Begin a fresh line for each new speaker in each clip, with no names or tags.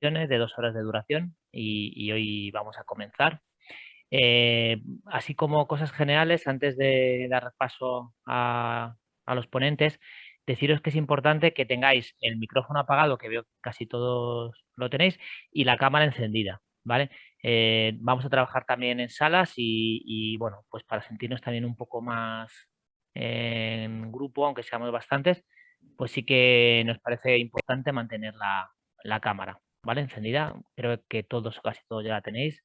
de dos horas de duración y, hoy vamos a comenzar. Eh, así como cosas generales, antes de dar paso a, los ponentes, deciros que es importante que tengáis el micrófono apagado, que veo que casi todos lo tenéis, y la cámara encendida, ¿vale? Eh, vamos a trabajar también en salas y, bueno, pues para sentirnos también un poco más en grupo, aunque seamos bastantes, pues sí que nos parece importante mantener la cámara. ¿Vale? Encendida. Creo que todos casi todos ya la tenéis.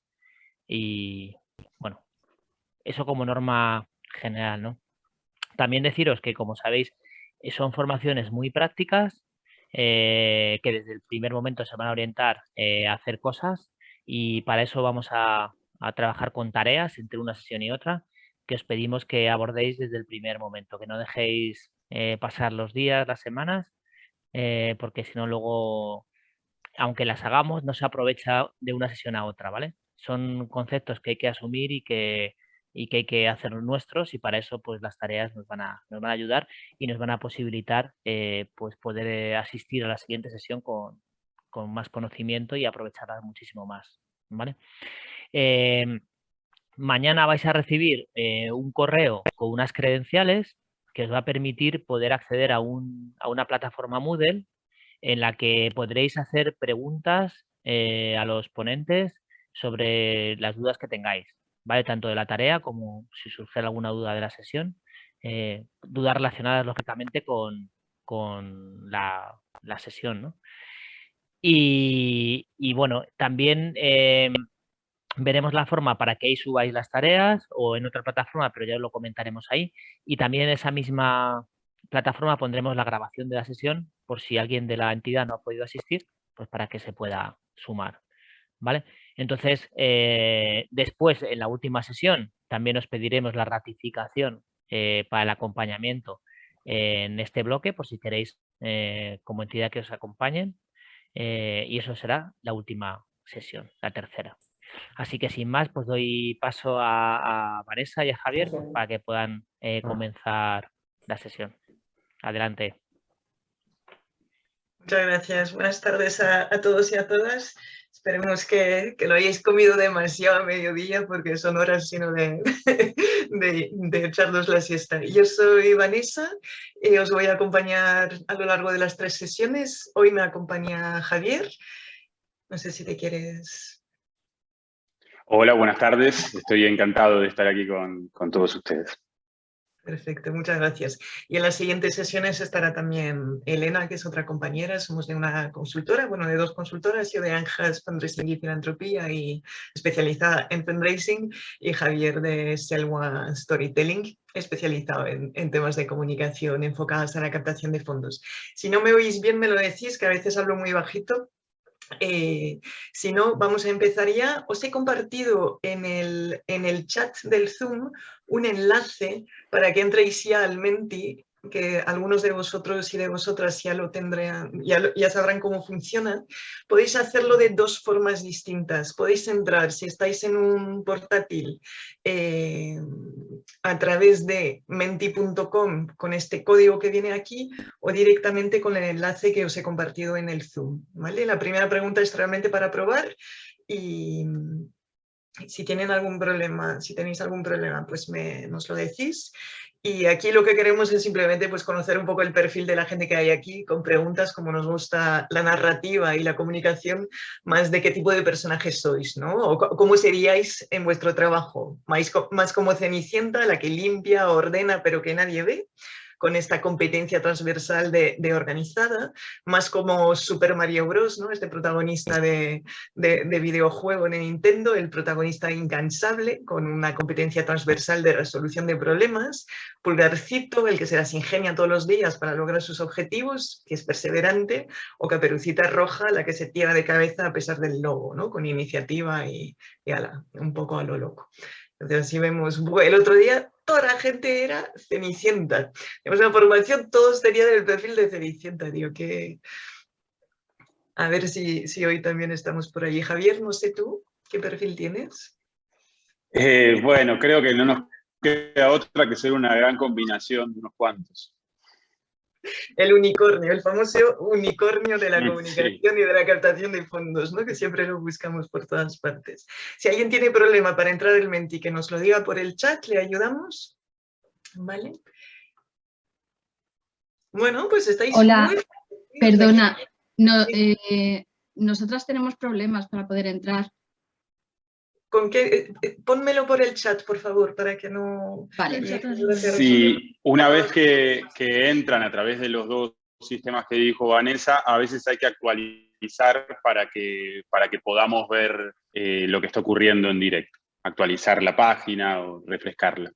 Y bueno, eso como norma general, ¿no? También deciros que, como sabéis, eh, son formaciones muy prácticas eh, que desde el primer momento se van a orientar eh, a hacer cosas y para eso vamos a, trabajar con tareas entre una sesión y otra que os pedimos que abordéis desde el primer momento, que no dejéis pasar los días, las semanas, porque si no luego aunque las hagamos, no se aprovecha de una sesión a otra, ¿vale? Son conceptos que hay que asumir y que, que hay que hacer nuestros y para eso pues las tareas nos van a, nos van a ayudar y nos van a posibilitar eh, pues poder eh, asistir a la siguiente sesión con, más conocimiento y aprovecharla muchísimo más, ¿vale? Em, mañana vais a recibir eh, un correo con unas credenciales que os va a permitir poder acceder a, un, a una plataforma Moodle en la que podréis hacer preguntas eh, a los ponentes sobre las dudas que tengáis, ¿vale? Tanto de la tarea como si surge alguna duda de la sesión, eh, dudas relacionadas lógicamente con, la, sesión, y, bueno, también eh, veremos la forma para que ahí subáis las tareas o en otra plataforma, pero ya lo comentaremos ahí. Y también en esa misma plataforma pondremos la grabación de la sesión por si alguien de la entidad no ha podido asistir, pues para que se pueda sumar. ¿Vale? Entonces, eh, después, en la última sesión, también os pediremos la ratificación eh, para el acompañamiento en este bloque, por si queréis eh, como entidad que os acompañen. y eso será la última sesión, la tercera. Así que sin más, pues doy paso a, a Vanessa y a Javier para que puedan comenzar la sesión. Adelante.
Muchas gracias. Buenas tardes a, todos y a todas. Esperemos que, que, no hayáis comido demasiado a mediodía porque son horas sino de, de, de, echarnos la siesta. Yo soy Vanessa y os voy a acompañar a lo largo de las tres sesiones. Hoy me acompaña Javier. No sé si te quieres...
Hola, buenas tardes. Estoy encantado de estar aquí con, con todos ustedes.
Perfecto, muchas gracias. Y en las siguientes sesiones estará también Elena, que es otra compañera, somos de una consultora, bueno, de dos consultoras, yo de Anjas Fundraising y Filantropía y especializada en fundraising, y Javier de Selwa Storytelling, especializado en, en, temas de comunicación enfocadas a la captación de fondos. Si no me oís bien, me lo decís, que a veces hablo muy bajito, eh, si no, vamos a empezar ya. Os he compartido en el, en el chat del Zoom un enlace para que entréis ya al Menti que algunos de vosotros y de vosotras ya lo tendrán, ya, ya, sabrán cómo funciona, podéis hacerlo de dos formas distintas. Podéis entrar, si estáis en un portátil, eh, a través de menti.com con este código que viene aquí o directamente con el enlace que os he compartido en el Zoom. ¿vale? La primera pregunta es realmente para probar y, si tienen algún problema, si tenéis algún problema, pues me, nos lo decís. Y aquí lo que queremos es simplemente pues, conocer un poco el perfil de la gente que hay aquí, con preguntas como nos gusta la narrativa y la comunicación, más de qué tipo de personajes sois, ¿no? O cómo seríais en vuestro trabajo, más, más como Cenicienta, la que limpia, ordena, pero que nadie ve, con esta competencia transversal de, organizada, más como Super Mario Bros, ¿no? este protagonista de, de, videojuego en Nintendo, el protagonista incansable, con una competencia transversal de resolución de problemas, Pulgarcito, el que se las ingenia todos los días para lograr sus objetivos, que es perseverante, o Caperucita Roja, la que se tira de cabeza a pesar del lobo, ¿no? con iniciativa y, y ala, un poco a lo loco. Entonces así vemos, el otro día toda la gente era Cenicienta. En la formación todos tenían el perfil de Cenicienta, digo que... A ver si, si hoy también estamos por allí. Javier, no sé tú, ¿qué perfil tienes?
Eh, bueno, creo que no nos queda otra que ser una gran combinación de unos cuantos.
El unicornio, el famoso unicornio de la comunicación y de la captación de fondos, ¿no? que siempre lo buscamos por todas partes. Si alguien tiene problema para entrar el Menti, que nos lo diga por el chat, le ayudamos. ¿Vale? Bueno, pues estáis
Hola, perdona, no, eh, nosotras tenemos problemas para poder entrar.
¿Con qué? Eh, eh, pónmelo por el chat, por favor, para que no...
Vale.
Sí, una vez que, entran a través de los dos sistemas que dijo Vanessa, a veces hay que actualizar para que, para que podamos ver eh, lo que está ocurriendo en directo. Actualizar la página o refrescarla.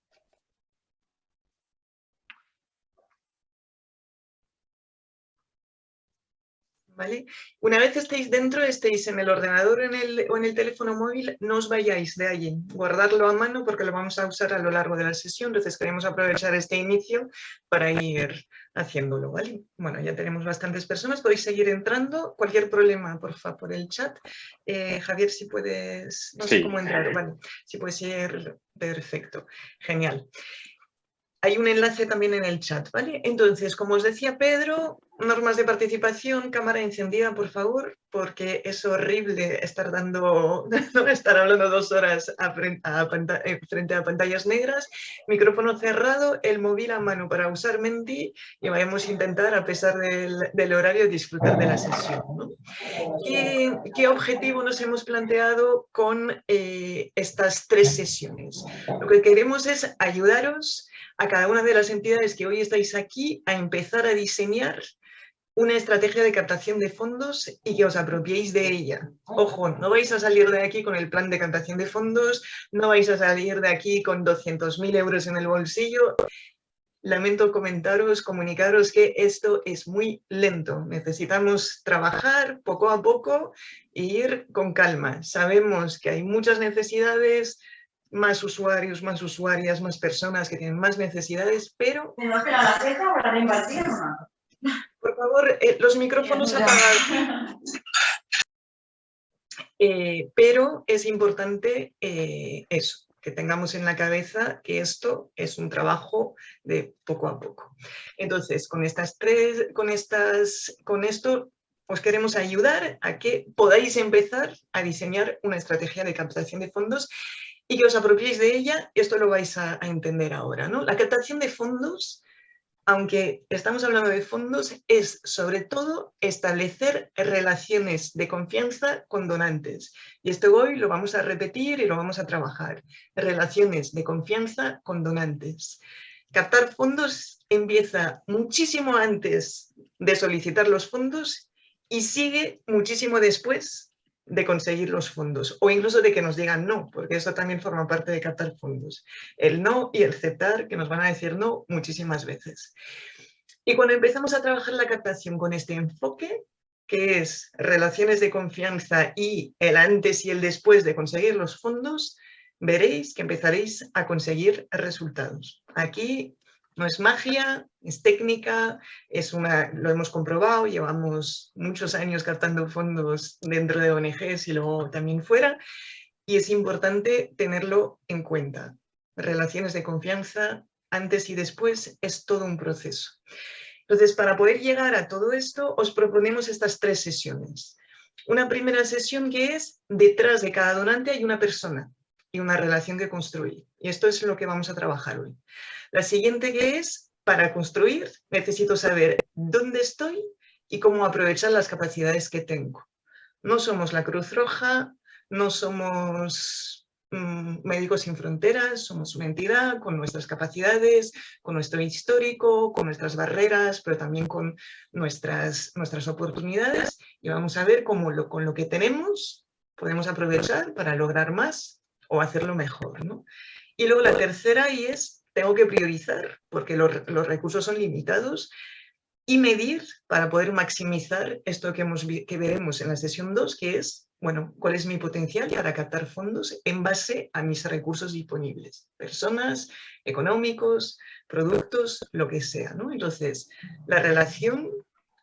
Una vez estéis dentro, estéis en el ordenador en el, o en el teléfono móvil, no os vayáis de allí, guardarlo a mano porque lo vamos a usar a lo largo de la sesión, entonces queremos aprovechar este inicio para ir haciéndolo, ¿vale? Bueno, ya tenemos bastantes personas, podéis seguir entrando, cualquier problema, por favor, por el chat. Eh, Javier, si puedes, no sé cómo entrar, vale, si puedes ir, perfecto, genial hay un enlace también en el chat, ¿vale? Entonces, como os decía Pedro, normas de participación, cámara encendida, por favor, porque es horrible estar dando, estar hablando dos horas eh, frente, a, pantallas negras, micrófono cerrado, el móvil a mano para usar Menti y vamos a intentar, a pesar del, horario, disfrutar de la sesión. ¿Qué, objetivo nos hemos planteado con eh, estas tres sesiones? Lo que queremos es ayudaros a cada una de las entidades que hoy estáis aquí a empezar a diseñar una estrategia de captación de fondos y que os apropiéis de ella. Ojo, no vais a salir de aquí con el plan de captación de fondos, no vais a salir de aquí con 200.000 euros en el bolsillo. Lamento comentaros, comunicaros que esto es muy lento. Necesitamos trabajar poco a poco e ir con calma. Sabemos que hay muchas necesidades, más usuarios, más usuarias, más personas que tienen más necesidades, pero... Por favor, eh, los micrófonos apagados. Eh, pero es importante eh, eso, que tengamos en la cabeza que esto es un trabajo de poco a poco. Entonces, con estas tres, con estas, con esto os queremos ayudar a que podáis empezar a diseñar una estrategia de captación de fondos y que os apropiéis de ella, esto lo vais a, entender ahora. ¿no? La captación de fondos, aunque estamos hablando de fondos, es sobre todo establecer relaciones de confianza con donantes. Y esto hoy lo vamos a repetir y lo vamos a trabajar. Relaciones de confianza con donantes. Captar fondos empieza muchísimo antes de solicitar los fondos y sigue muchísimo después de conseguir los fondos o incluso de que nos digan no, porque eso también forma parte de captar fondos. El no y el aceptar, que nos van a decir no muchísimas veces. Y cuando empezamos a trabajar la captación con este enfoque, que es relaciones de confianza y el antes y el después de conseguir los fondos, veréis que empezaréis a conseguir resultados. Aquí no es magia, es técnica, es una, lo hemos comprobado, llevamos muchos años captando fondos dentro de ONGs y luego también fuera, y es importante tenerlo en cuenta. Relaciones de confianza, antes y después, es todo un proceso. Entonces, para poder llegar a todo esto, os proponemos estas tres sesiones. Una primera sesión que es, detrás de cada donante hay una persona y una relación que construir. Y esto es lo que vamos a trabajar hoy. La siguiente que es, para construir, necesito saber dónde estoy y cómo aprovechar las capacidades que tengo. No somos la Cruz Roja, no somos mm, Médicos Sin Fronteras, somos una entidad con nuestras capacidades, con nuestro histórico, con nuestras barreras, pero también con nuestras, nuestras oportunidades y vamos a ver cómo lo, con lo que tenemos podemos aprovechar para lograr más o hacerlo mejor. Y luego la tercera y es tengo que priorizar porque los, recursos son limitados y medir para poder maximizar esto que, hemos, que veremos en la sesión 2, que es, bueno, cuál es mi potencial para captar fondos en base a mis recursos disponibles, personas, económicos, productos, lo que sea. ¿no? Entonces, la relación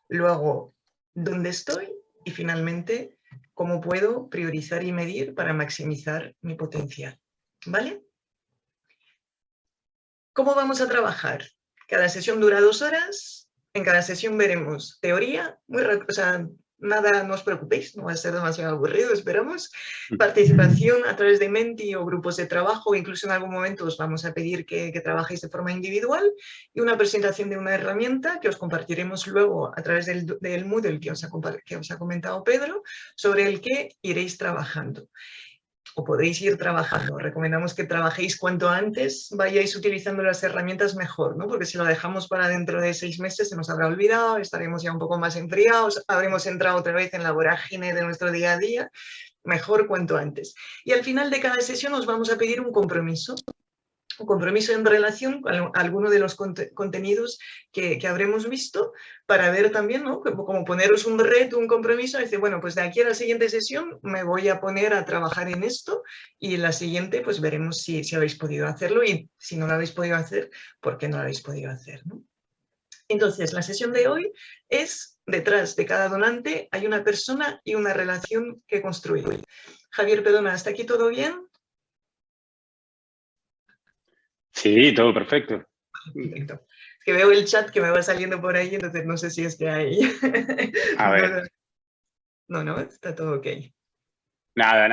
lo hago donde estoy y finalmente cómo puedo priorizar y medir para maximizar mi potencial. ¿Vale? ¿Cómo vamos a trabajar? Cada sesión dura dos horas, en cada sesión veremos teoría, muy o sea, nada, no os preocupéis, no va a ser demasiado aburrido, esperamos. Participación a través de Menti o grupos de trabajo, incluso en algún momento os vamos a pedir que, trabajéis de forma individual y una presentación de una herramienta que os compartiremos luego a través del, del Moodle que os, ha, que os ha comentado Pedro, sobre el que iréis trabajando o podéis ir trabajando. Recomendamos que trabajéis cuanto antes vayáis utilizando las herramientas mejor, ¿no? porque si lo dejamos para dentro de seis meses se nos habrá olvidado, estaremos ya un poco más enfriados, habremos entrado otra vez en la vorágine de nuestro día a día, mejor cuanto antes. Y al final de cada sesión os vamos a pedir un compromiso un compromiso en relación con alguno de los contenidos que, habremos visto para ver también, ¿no? Como, poneros un reto, un compromiso, decir, bueno, pues de aquí a la siguiente sesión me voy a poner a trabajar en esto y en la siguiente pues veremos si, si habéis podido hacerlo y si no lo habéis podido hacer, ¿por qué no lo habéis podido hacer? Entonces, la sesión de hoy es, detrás de cada donante hay una persona y una relación que construir. Javier Pedona, ¿hasta aquí todo bien?
Sí, todo perfecto.
Es que veo el chat que me va saliendo por ahí, entonces no sé si es que hay...
A ver.
No, no, está todo ok.
Nada,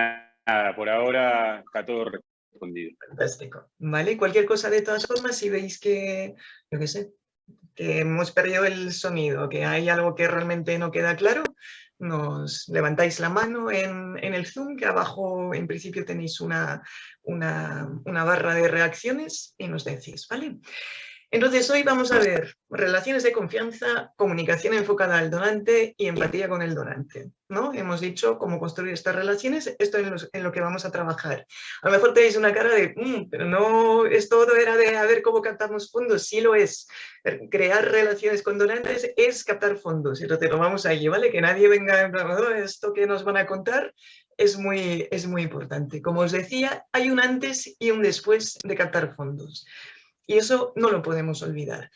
nada, por ahora está todo respondido.
Fantástico. Vale, cualquier cosa de todas formas, si veis que, yo qué sé, que hemos perdido el sonido, que hay algo que realmente no queda claro, nos levantáis la mano en, el Zoom, que abajo en principio tenéis una, una, una barra de reacciones y nos decís, ¿vale? Entonces hoy vamos a ver relaciones de confianza, comunicación enfocada al donante y empatía con el donante. ¿no? Hemos dicho cómo construir estas relaciones, esto es en, lo que vamos a trabajar. A lo mejor tenéis una cara de, mm, pero no es todo era de a ver cómo captamos fondos, sí lo es. Crear relaciones con donantes es captar fondos, entonces lo vamos allí, ¿vale? Que nadie venga, oh, esto que nos van a contar es muy, es muy importante. Como os decía, hay un antes y un después de captar fondos. Y eso no lo podemos olvidar.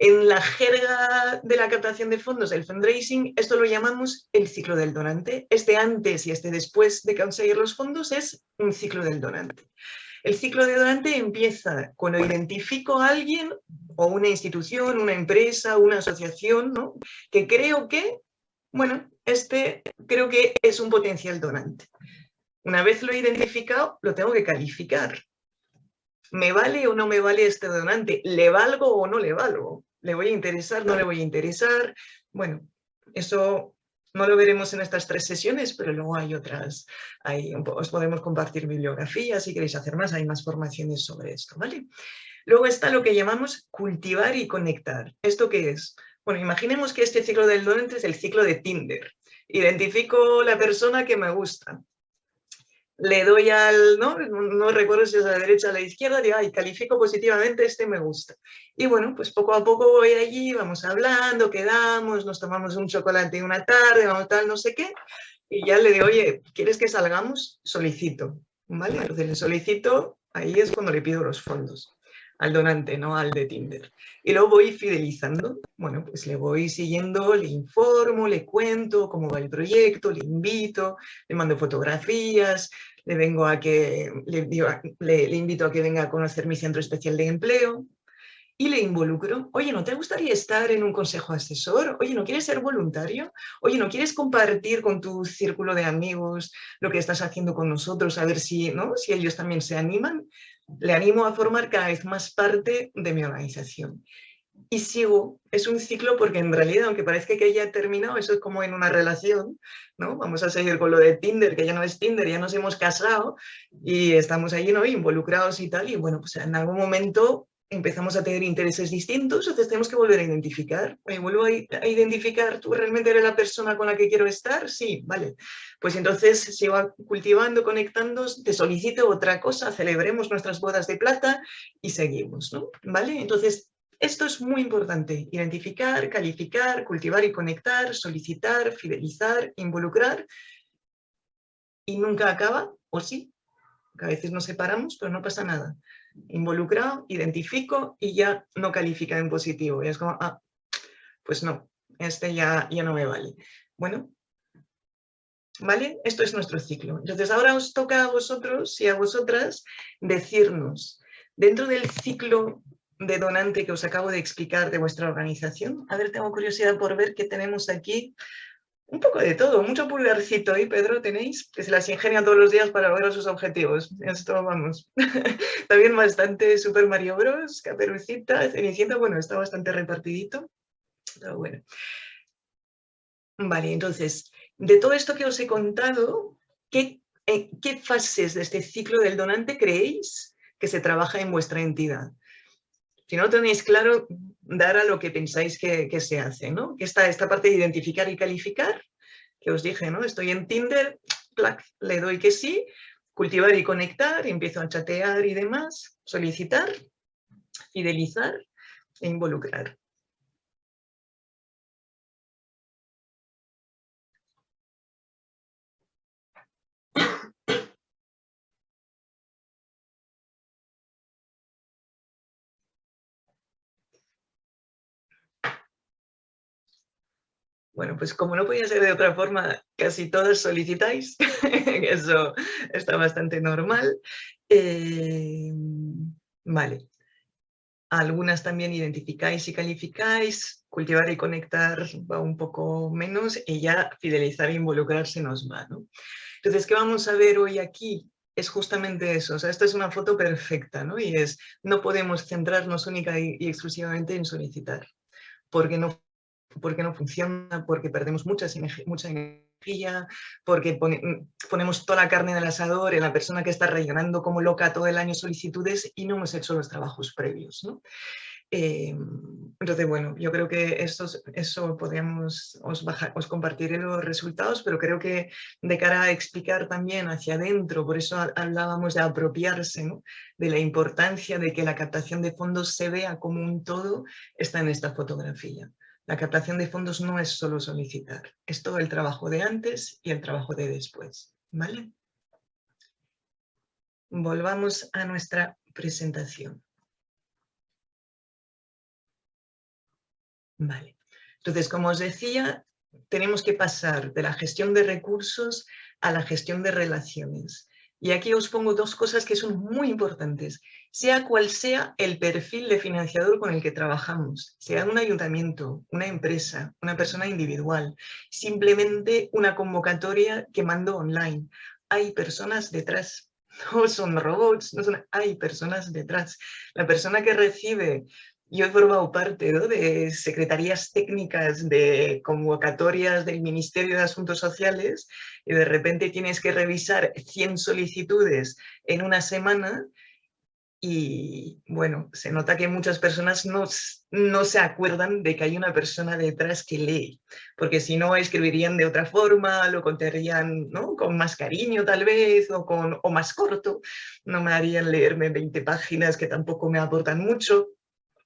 En la jerga de la captación de fondos, el fundraising, esto lo llamamos el ciclo del donante. Este antes y este después de conseguir los fondos es un ciclo del donante. El ciclo del donante empieza cuando identifico a alguien o una institución, una empresa, una asociación, ¿no? que creo que, bueno, este creo que es un potencial donante. Una vez lo he identificado, lo tengo que calificar. ¿Me vale o no me vale este donante? ¿Le valgo o no le valgo? ¿Le voy a interesar? ¿No le voy a interesar? Bueno, eso no lo veremos en estas tres sesiones, pero luego hay otras, os podemos compartir bibliografía, si queréis hacer más, hay más formaciones sobre esto, ¿vale? Luego está lo que llamamos cultivar y conectar. ¿Esto qué es? Bueno, imaginemos que este ciclo del donante es el ciclo de Tinder. Identifico la persona que me gusta, le doy al, ¿no? no recuerdo si es a la derecha o a la izquierda, digo, ay, califico positivamente, este me gusta. Y bueno, pues poco a poco voy allí, vamos hablando, quedamos, nos tomamos un chocolate una tarde, vamos tal, no sé qué, y ya le digo, oye, ¿quieres que salgamos? Solicito, ¿vale? Entonces le solicito, ahí es cuando le pido los fondos al donante, no al de Tinder. Y lo voy fidelizando, bueno, pues le voy siguiendo, le informo, le cuento cómo va el proyecto, le invito, le mando fotografías, le vengo a que, le, le, invito a que venga a conocer mi centro especial de empleo, y le involucro. Oye, ¿no te gustaría estar en un consejo asesor? Oye, ¿no quieres ser voluntario? Oye, ¿no quieres compartir con tu círculo de amigos lo que estás haciendo con nosotros? A ver si, ¿no? si ellos también se animan le animo a formar cada vez más parte de mi organización. Y sigo, es un ciclo porque en realidad, aunque parezca que ya ha terminado, eso es como en una relación, ¿no? Vamos a seguir con lo de Tinder, que ya no es Tinder, ya nos hemos casado y estamos allí, ¿no? Involucrados y tal, y bueno, pues en algún momento empezamos a tener intereses distintos, entonces tenemos que volver a identificar. ¿Me vuelvo a, identificar? ¿Tú realmente eres la persona con la que quiero estar? Sí, vale. Pues entonces sigo cultivando, conectando, te solicito otra cosa, celebremos nuestras bodas de plata y seguimos, ¿no? ¿Vale? Entonces, esto es muy importante, identificar, calificar, cultivar y conectar, solicitar, fidelizar, involucrar y nunca acaba, o sí, a veces nos separamos, pero no pasa nada involucrado, identifico y ya no califica en positivo. Y es como, ah, pues no, este ya, ya no me vale. Bueno, ¿vale? Esto es nuestro ciclo. Entonces ahora os toca a vosotros y a vosotras decirnos, dentro del ciclo de donante que os acabo de explicar de vuestra organización. A ver, tengo curiosidad por ver qué tenemos aquí. Un poco de todo, mucho pulgarcito ahí, Pedro, tenéis, que se las ingenian todos los días para lograr sus objetivos. Esto, vamos. También bastante Super Mario Bros, Caperucita, Cenicienta, bueno, está bastante repartidito, pero bueno. Vale, entonces, de todo esto que os he contado, ¿qué, eh, ¿qué fases de este ciclo del donante creéis que se trabaja en vuestra entidad? Si no tenéis claro, dar a lo que pensáis que, se hace, ¿no? Que esta parte de identificar y calificar, que os dije, ¿no? Estoy en Tinder, le doy que sí, cultivar y conectar, empiezo a chatear y demás, solicitar, fidelizar e involucrar. Bueno, pues como no podía ser de otra forma, casi todas solicitáis, eso está bastante normal. Eh, vale. Algunas también identificáis y calificáis, cultivar y conectar va un poco menos y ya fidelizar e involucrarse nos va. ¿no? Entonces, ¿qué vamos a ver hoy aquí? Es justamente eso, o sea, esta es una foto perfecta, ¿no? Y es, no podemos centrarnos única y, y exclusivamente en solicitar, porque no porque no funciona, porque perdemos mucha, mucha energía, porque mm, ponemos toda la carne en el asador en la persona que está rellenando como loca todo el año solicitudes y no hemos hecho los trabajos previos. ¿no? Eh, entonces, bueno, yo creo que eso podríamos, os, os compartiré los resultados, pero creo que de cara a explicar también hacia adentro, por eso hablábamos de apropiarse, ¿no? de la importancia de que la captación de fondos se vea como un todo, está en esta fotografía. La captación de fondos no es solo solicitar, es todo el trabajo de antes y el trabajo de después. ¿vale? Volvamos a nuestra presentación. Vale. Entonces, como os decía, tenemos que pasar de la gestión de recursos a la gestión de relaciones. Y aquí os pongo dos cosas que son muy importantes. Sea cual sea el perfil de financiador con el que trabajamos, sea un ayuntamiento, una empresa, una persona individual, simplemente una convocatoria que mando online. Hay personas detrás, no son robots, no son, hay personas detrás. La persona que recibe yo he formado parte de secretarías técnicas de convocatorias del Ministerio de Asuntos Sociales y de repente tienes que revisar 100 solicitudes en una semana y bueno, se nota que muchas personas no, no se acuerdan de que hay una persona detrás que lee, porque si no escribirían de otra forma, lo contarían ¿no? con más cariño tal vez o, con, o más corto, no me harían leerme 20 páginas que tampoco me aportan mucho.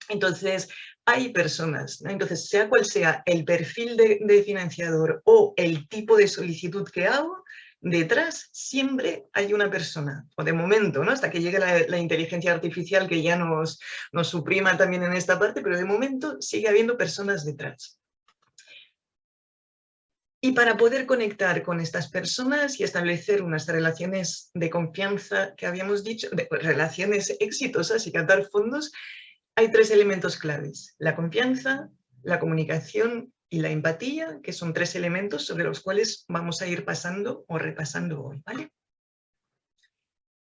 Entonces, hay personas, entonces sea cual sea el perfil de, financiador o el tipo de solicitud que hago, detrás siempre hay una persona, o de momento, ¿no? hasta que llegue la, inteligencia artificial que ya nos, suprima también en esta parte, pero de momento sigue habiendo personas detrás. Y para poder conectar con estas personas y establecer unas relaciones de confianza que habíamos dicho, relaciones exitosas y captar fondos, hay tres elementos claves, la confianza, la comunicación y la empatía, que son tres elementos sobre los cuales vamos a ir pasando o repasando hoy, ¿vale?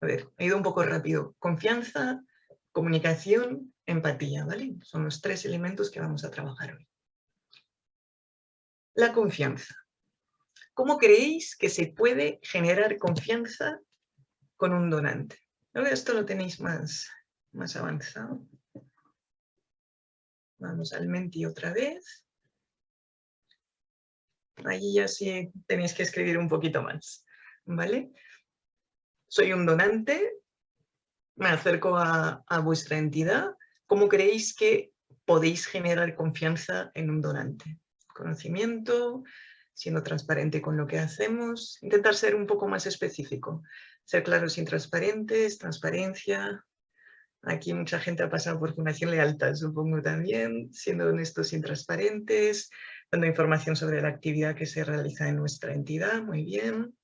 A ver, he ido un poco rápido. Confianza, comunicación, empatía, ¿vale? Son los tres elementos que vamos a trabajar hoy. La confianza. ¿Cómo creéis que se puede generar confianza con un donante? Esto lo tenéis más, más avanzado. Vamos al Menti otra vez. Allí ya sí tenéis que escribir un poquito más, ¿vale? Soy un donante, me acerco a, a vuestra entidad. ¿Cómo creéis que podéis generar confianza en un donante? Conocimiento, siendo transparente con lo que hacemos, intentar ser un poco más específico, ser claros y transparentes, transparencia, Aquí mucha gente ha pasado por Fundación Lealtad, supongo también, siendo honestos y transparentes, dando información sobre la actividad que se realiza en nuestra entidad, muy bien.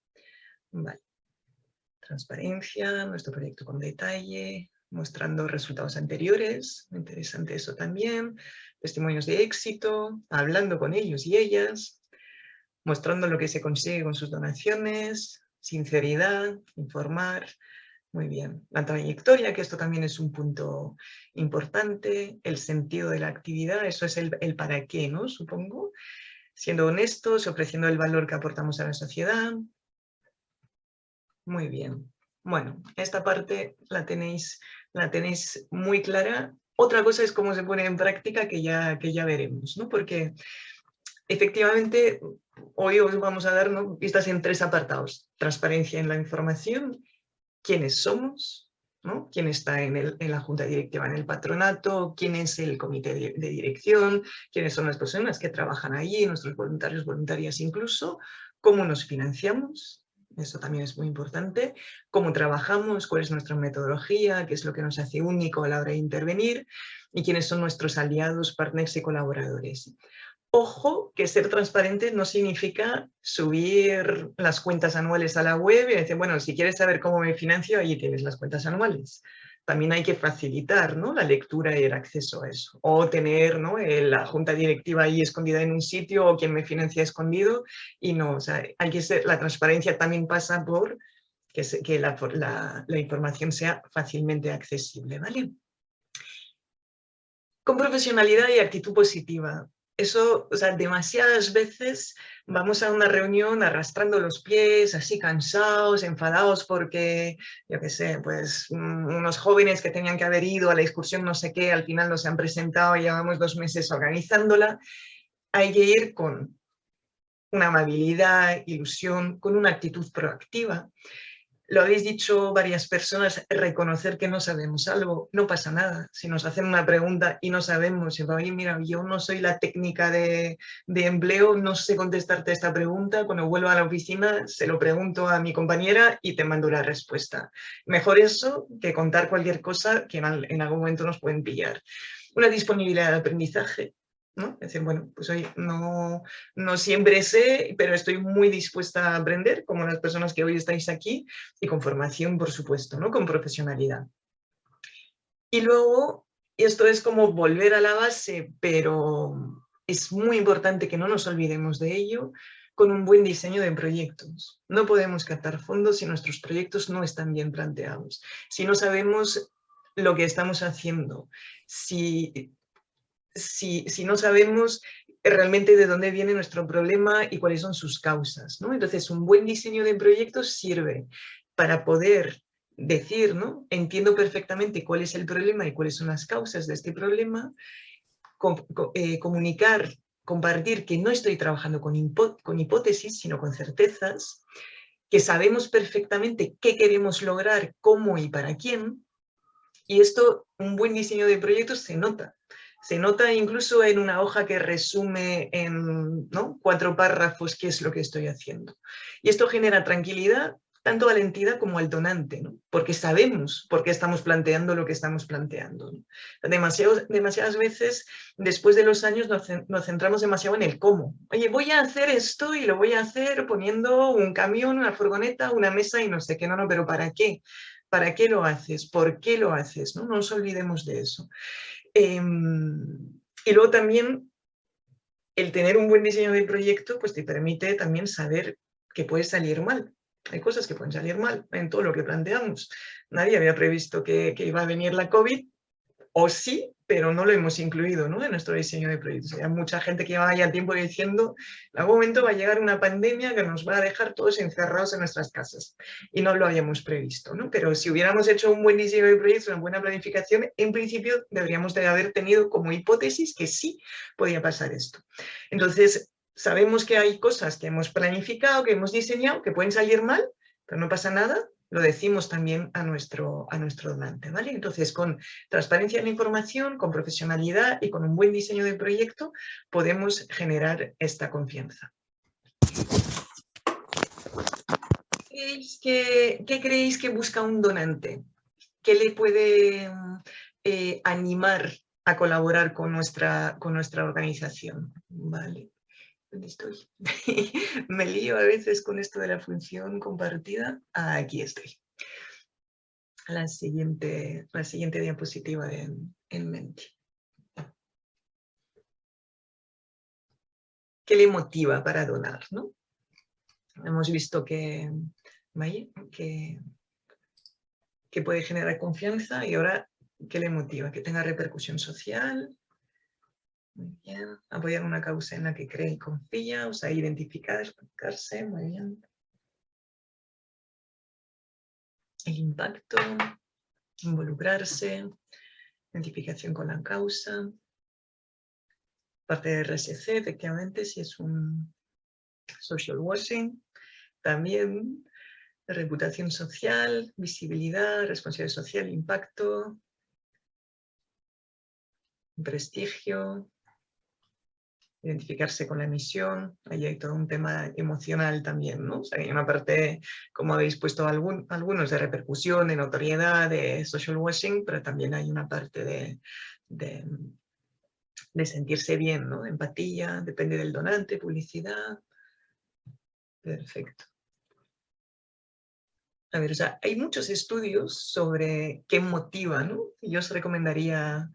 Vale. Transparencia, nuestro proyecto con detalle, mostrando resultados anteriores, interesante eso también, testimonios de éxito, hablando con ellos y ellas, mostrando lo que se consigue con sus donaciones, sinceridad, informar, muy bien. La trayectoria, que esto también es un punto importante, el sentido de la actividad, eso es el, el para qué, ¿no? Supongo. Siendo honestos, ofreciendo el valor que aportamos a la sociedad. Muy bien. Bueno, esta parte la tenéis, la tenéis muy clara. Otra cosa es cómo se pone en práctica que ya, que ya veremos, ¿no? Porque efectivamente hoy os vamos a dar ¿no? vistas en tres apartados. Transparencia en la información, quiénes somos, ¿no? quién está en, el, en, la junta directiva, en el patronato, quién es el comité de, de, dirección, quiénes son las personas que trabajan allí, nuestros voluntarios, voluntarias incluso, cómo nos financiamos, eso también es muy importante, cómo trabajamos, cuál es nuestra metodología, qué es lo que nos hace único a la hora de intervenir y quiénes son nuestros aliados, partners y colaboradores. Ojo que ser transparente no significa subir las cuentas anuales a la web y decir, bueno, si quieres saber cómo me financio, allí tienes las cuentas anuales. También hay que facilitar ¿no? la lectura y el acceso a eso. O tener ¿no? la junta directiva ahí escondida en un sitio o quien me financia escondido. Y no, o sea, hay que ser, la transparencia también pasa por que, la, la información sea fácilmente accesible. ¿vale? Con profesionalidad y actitud positiva eso, o sea, demasiadas veces vamos a una reunión arrastrando los pies, así cansados, enfadados porque, yo qué sé, pues mm, unos jóvenes que tenían que haber ido a la excursión no sé qué, al final no se han presentado y llevamos dos meses organizándola. Hay que ir con una amabilidad, ilusión, con una actitud proactiva lo habéis dicho varias personas, reconocer que no sabemos algo, no pasa nada. Si nos hacen una pregunta y no sabemos, y oye, mira, yo no soy la técnica de, de, empleo, no sé contestarte esta pregunta, cuando vuelvo a la oficina se lo pregunto a mi compañera y te mando la respuesta. Mejor eso que contar cualquier cosa que en, en algún momento nos pueden pillar. Una disponibilidad de aprendizaje, ¿no? Es decir, bueno, pues hoy no, no siempre sé, pero estoy muy dispuesta a aprender, como las personas que hoy estáis aquí, y con formación, por supuesto, ¿no? Con profesionalidad. Y luego, esto es como volver a la base, pero es muy importante que no nos olvidemos de ello, con un buen diseño de proyectos. No podemos captar fondos si nuestros proyectos no están bien planteados, si no sabemos lo que estamos haciendo, si si, si no sabemos realmente de dónde viene nuestro problema y cuáles son sus causas. ¿no? Entonces, un buen diseño de proyectos sirve para poder decir, ¿no? entiendo perfectamente cuál es el problema y cuáles son las causas de este problema, eh, comunicar, compartir que no estoy trabajando con, con hipótesis, sino con certezas, que sabemos perfectamente qué queremos lograr, cómo y para quién, y esto, un buen diseño de proyectos se nota. Se nota incluso en una hoja que resume en cuatro párrafos qué es lo que estoy haciendo. Y esto genera tranquilidad tanto a la entidad como al donante, ¿no? porque sabemos por qué estamos planteando lo que estamos planteando. demasiadas veces, después de los años, nos, nos, centramos demasiado en el cómo. Oye, voy a hacer esto y lo voy a hacer poniendo un camión, una furgoneta, una mesa y no sé qué, no, no, pero ¿para qué? ¿Para qué lo haces? ¿Por qué lo haces? No, no nos olvidemos de eso. Eh, y luego también el tener un buen diseño de proyecto pues te permite también saber que puede salir mal. Hay cosas que pueden salir mal en todo lo que planteamos. Nadie había previsto que iba a venir la COVID, o sí, pero no lo hemos incluido ¿no? en nuestro diseño de proyectos. Hay mucha gente que lleva ya tiempo diciendo en algún momento va a llegar una pandemia que nos va a dejar todos encerrados en nuestras casas y no lo habíamos previsto. ¿no? Pero si hubiéramos hecho un buen diseño de proyectos, una buena planificación, en principio deberíamos de haber tenido como hipótesis que sí podía pasar esto. Entonces, sabemos que hay cosas que hemos planificado, que hemos diseñado, que pueden salir mal, pero no pasa nada, lo decimos también a nuestro, a nuestro donante. ¿vale? Entonces, con transparencia en la información, con profesionalidad y con un buen diseño de proyecto, podemos generar esta confianza. ¿Qué, creéis que busca un donante? ¿Qué le puede eh, animar a colaborar con nuestra, con nuestra organización? Vale. ¿Dónde estoy? Me lío a veces con esto de la función compartida. aquí estoy. la siguiente, la siguiente diapositiva en, en mente. ¿Qué le motiva para donar? ¿no? Hemos visto que, que, que puede generar confianza y ahora, ¿qué le motiva? Que tenga repercusión social, muy bien. Apoyar una causa en la que cree y confía, o sea, identificar, explicarse, muy bien. El impacto, involucrarse, identificación con la causa. Parte de RSC, efectivamente, si es un social washing. También reputación social, visibilidad, responsabilidad social, impacto, prestigio, identificarse con la misión, ahí hay todo un tema emocional también, ¿no? O sea, hay una parte, como habéis puesto algún, algunos, de repercusión, de notoriedad, de social washing, pero también hay una parte de, de, de sentirse bien, ¿no? Empatía, depende del donante, publicidad. Perfecto. A ver, o sea, hay muchos estudios sobre qué motiva, ¿no? Yo os recomendaría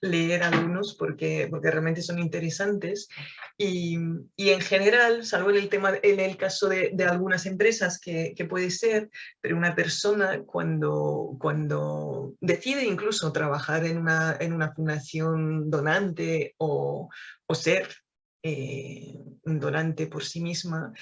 leer algunos porque, porque realmente son interesantes. Y, en general, salvo en el, tema, en el caso de, algunas empresas que, puede ser, pero una persona cuando, cuando decide incluso trabajar en una, en una fundación donante o, ser eh, un donante por sí misma,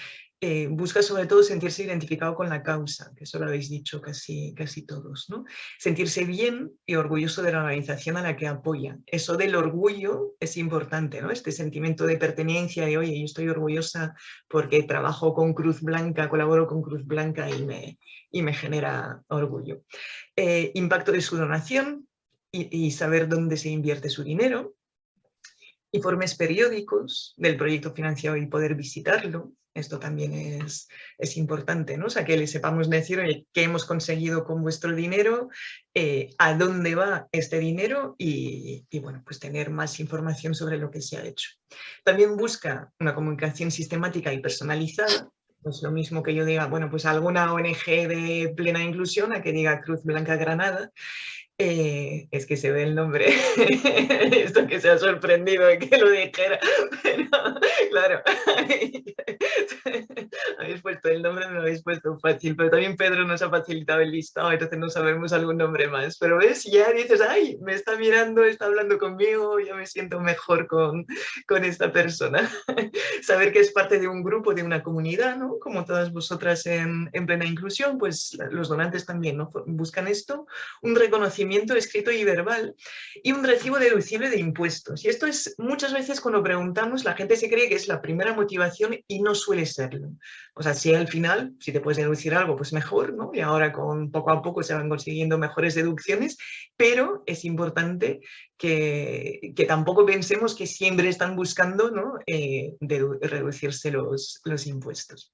eh, busca sobre todo sentirse identificado con la causa, que eso lo habéis dicho casi, casi todos, ¿no? Sentirse bien y orgulloso de la organización a la que apoya. Eso del orgullo es importante, ¿no? Este sentimiento de pertenencia, de oye, yo estoy orgullosa porque trabajo con Cruz Blanca, colaboro con Cruz Blanca y me, y me genera orgullo. Eh, impacto de su donación y saber dónde se invierte su dinero, informes periódicos del proyecto financiado y poder visitarlo, esto también es, es, importante, ¿no? O que le sepamos decir, qué hemos conseguido con vuestro dinero, eh, a dónde va este dinero y, bueno, pues tener más información sobre lo que se ha hecho. También busca una comunicación sistemática y personalizada, es lo mismo que yo diga, bueno, pues alguna ONG de plena inclusión a que diga Cruz Blanca Granada, eh, es que se ve el nombre, esto que se ha sorprendido de que lo dijera, pero claro, habéis puesto el nombre, me lo habéis puesto fácil, pero también Pedro nos ha facilitado el listado, entonces no sabemos algún nombre más, pero ves, ya dices, ay, me está mirando, está hablando conmigo, ya me siento mejor con, con esta persona. Saber que es parte de un grupo, de una comunidad, ¿no? Como todas vosotras en, en plena inclusión, pues los donantes también, ¿no? Buscan esto, un reconocimiento escrito y verbal y un recibo deducible de impuestos. Y esto es muchas veces cuando preguntamos, la gente se cree que es la primera motivación y no suele serlo. O sea, si al final, si te puedes deducir algo, pues mejor, ¿no? Y ahora con poco a poco se van consiguiendo mejores deducciones, pero es importante que, que tampoco pensemos que siempre están buscando ¿no? Eh, reducirse los, los impuestos.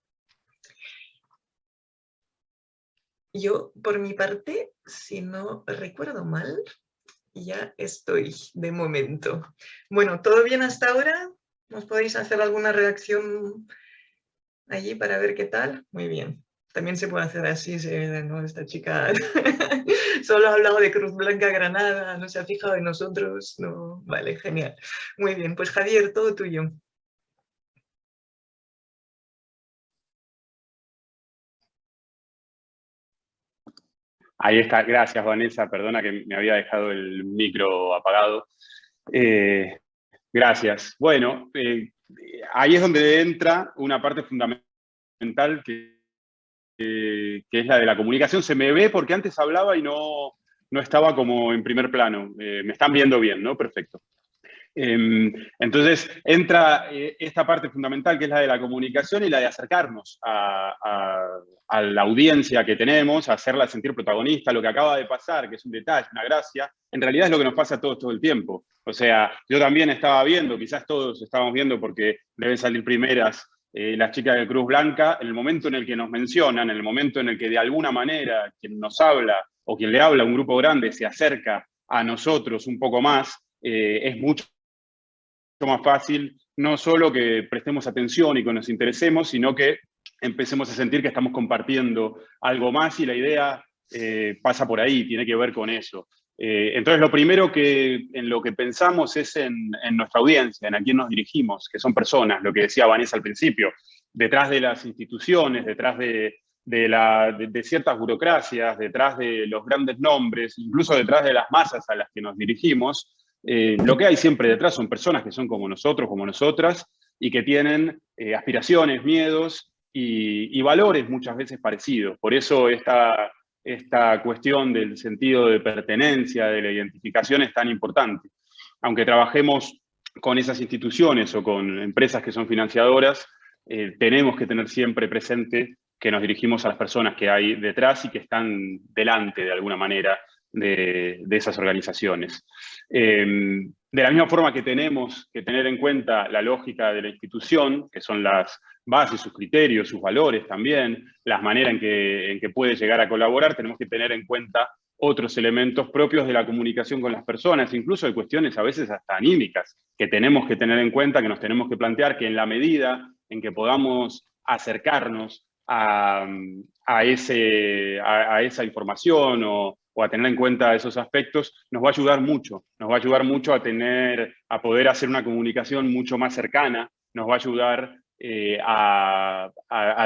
Yo, por mi parte, si no recuerdo mal, ya estoy de momento. Bueno, ¿todo bien hasta ahora? ¿Nos podéis hacer alguna reacción allí para ver qué tal? Muy bien. También se puede hacer así, ¿no? Esta chica solo ha hablado de Cruz Blanca Granada, no se ha fijado en nosotros. No, vale, genial. Muy bien, pues Javier, todo tuyo.
Ahí está, gracias Vanessa, perdona que me había dejado el micro apagado. Eh, gracias. Bueno, eh, ahí es donde entra una parte fundamental que, que, es la de la comunicación. Se me ve porque antes hablaba y no, no estaba como en primer plano. Eh, me están viendo bien, ¿no? Perfecto. Em, entonces entra eh, esta parte fundamental que es la de la comunicación y la de acercarnos a, la audiencia que tenemos, hacerla sentir protagonista, lo que acaba de pasar, que es un detalle, una gracia, en realidad es lo que nos pasa a todos todo el tiempo. O sea, yo también estaba viendo, quizás todos estábamos viendo porque deben salir primeras eh, las chicas de Cruz Blanca, en el momento en el que nos mencionan, en el momento en el que de alguna manera quien nos habla o quien le habla a un grupo grande se acerca a nosotros un poco más, eh, es mucho más fácil no solo que prestemos atención y que nos interesemos, sino que empecemos a sentir que estamos compartiendo algo más y la idea eh, pasa por ahí, tiene que ver con eso. Eh, entonces, lo primero que, en lo que pensamos es en, nuestra audiencia, en a quién nos dirigimos, que son personas, lo que decía Vanessa al principio, detrás de las instituciones, detrás de, ciertas burocracias, detrás de los grandes nombres, incluso detrás de las masas a las que nos dirigimos, eh, lo que hay siempre detrás son personas que son como nosotros, como nosotras, y que tienen eh, aspiraciones, miedos y, valores muchas veces parecidos. Por eso esta, esta cuestión del sentido de pertenencia, de la identificación es tan importante. Aunque trabajemos con esas instituciones o con empresas que son financiadoras, eh, tenemos que tener siempre presente que nos dirigimos a las personas que hay detrás y que están delante de alguna manera de, esas organizaciones. Eh, de la misma forma que tenemos que tener en cuenta la lógica de la institución, que son las bases, sus criterios, sus valores también, las maneras en que, en que puede llegar a colaborar, tenemos que tener en cuenta otros elementos propios de la comunicación con las personas, incluso de cuestiones a veces hasta anímicas, que tenemos que tener en cuenta, que nos tenemos que plantear, que en la medida en que podamos acercarnos a, ese, a, esa información o, a tener en cuenta esos aspectos, nos va a ayudar mucho. Nos va a ayudar mucho a, tener, a poder hacer una comunicación mucho más cercana, nos va a ayudar eh, a,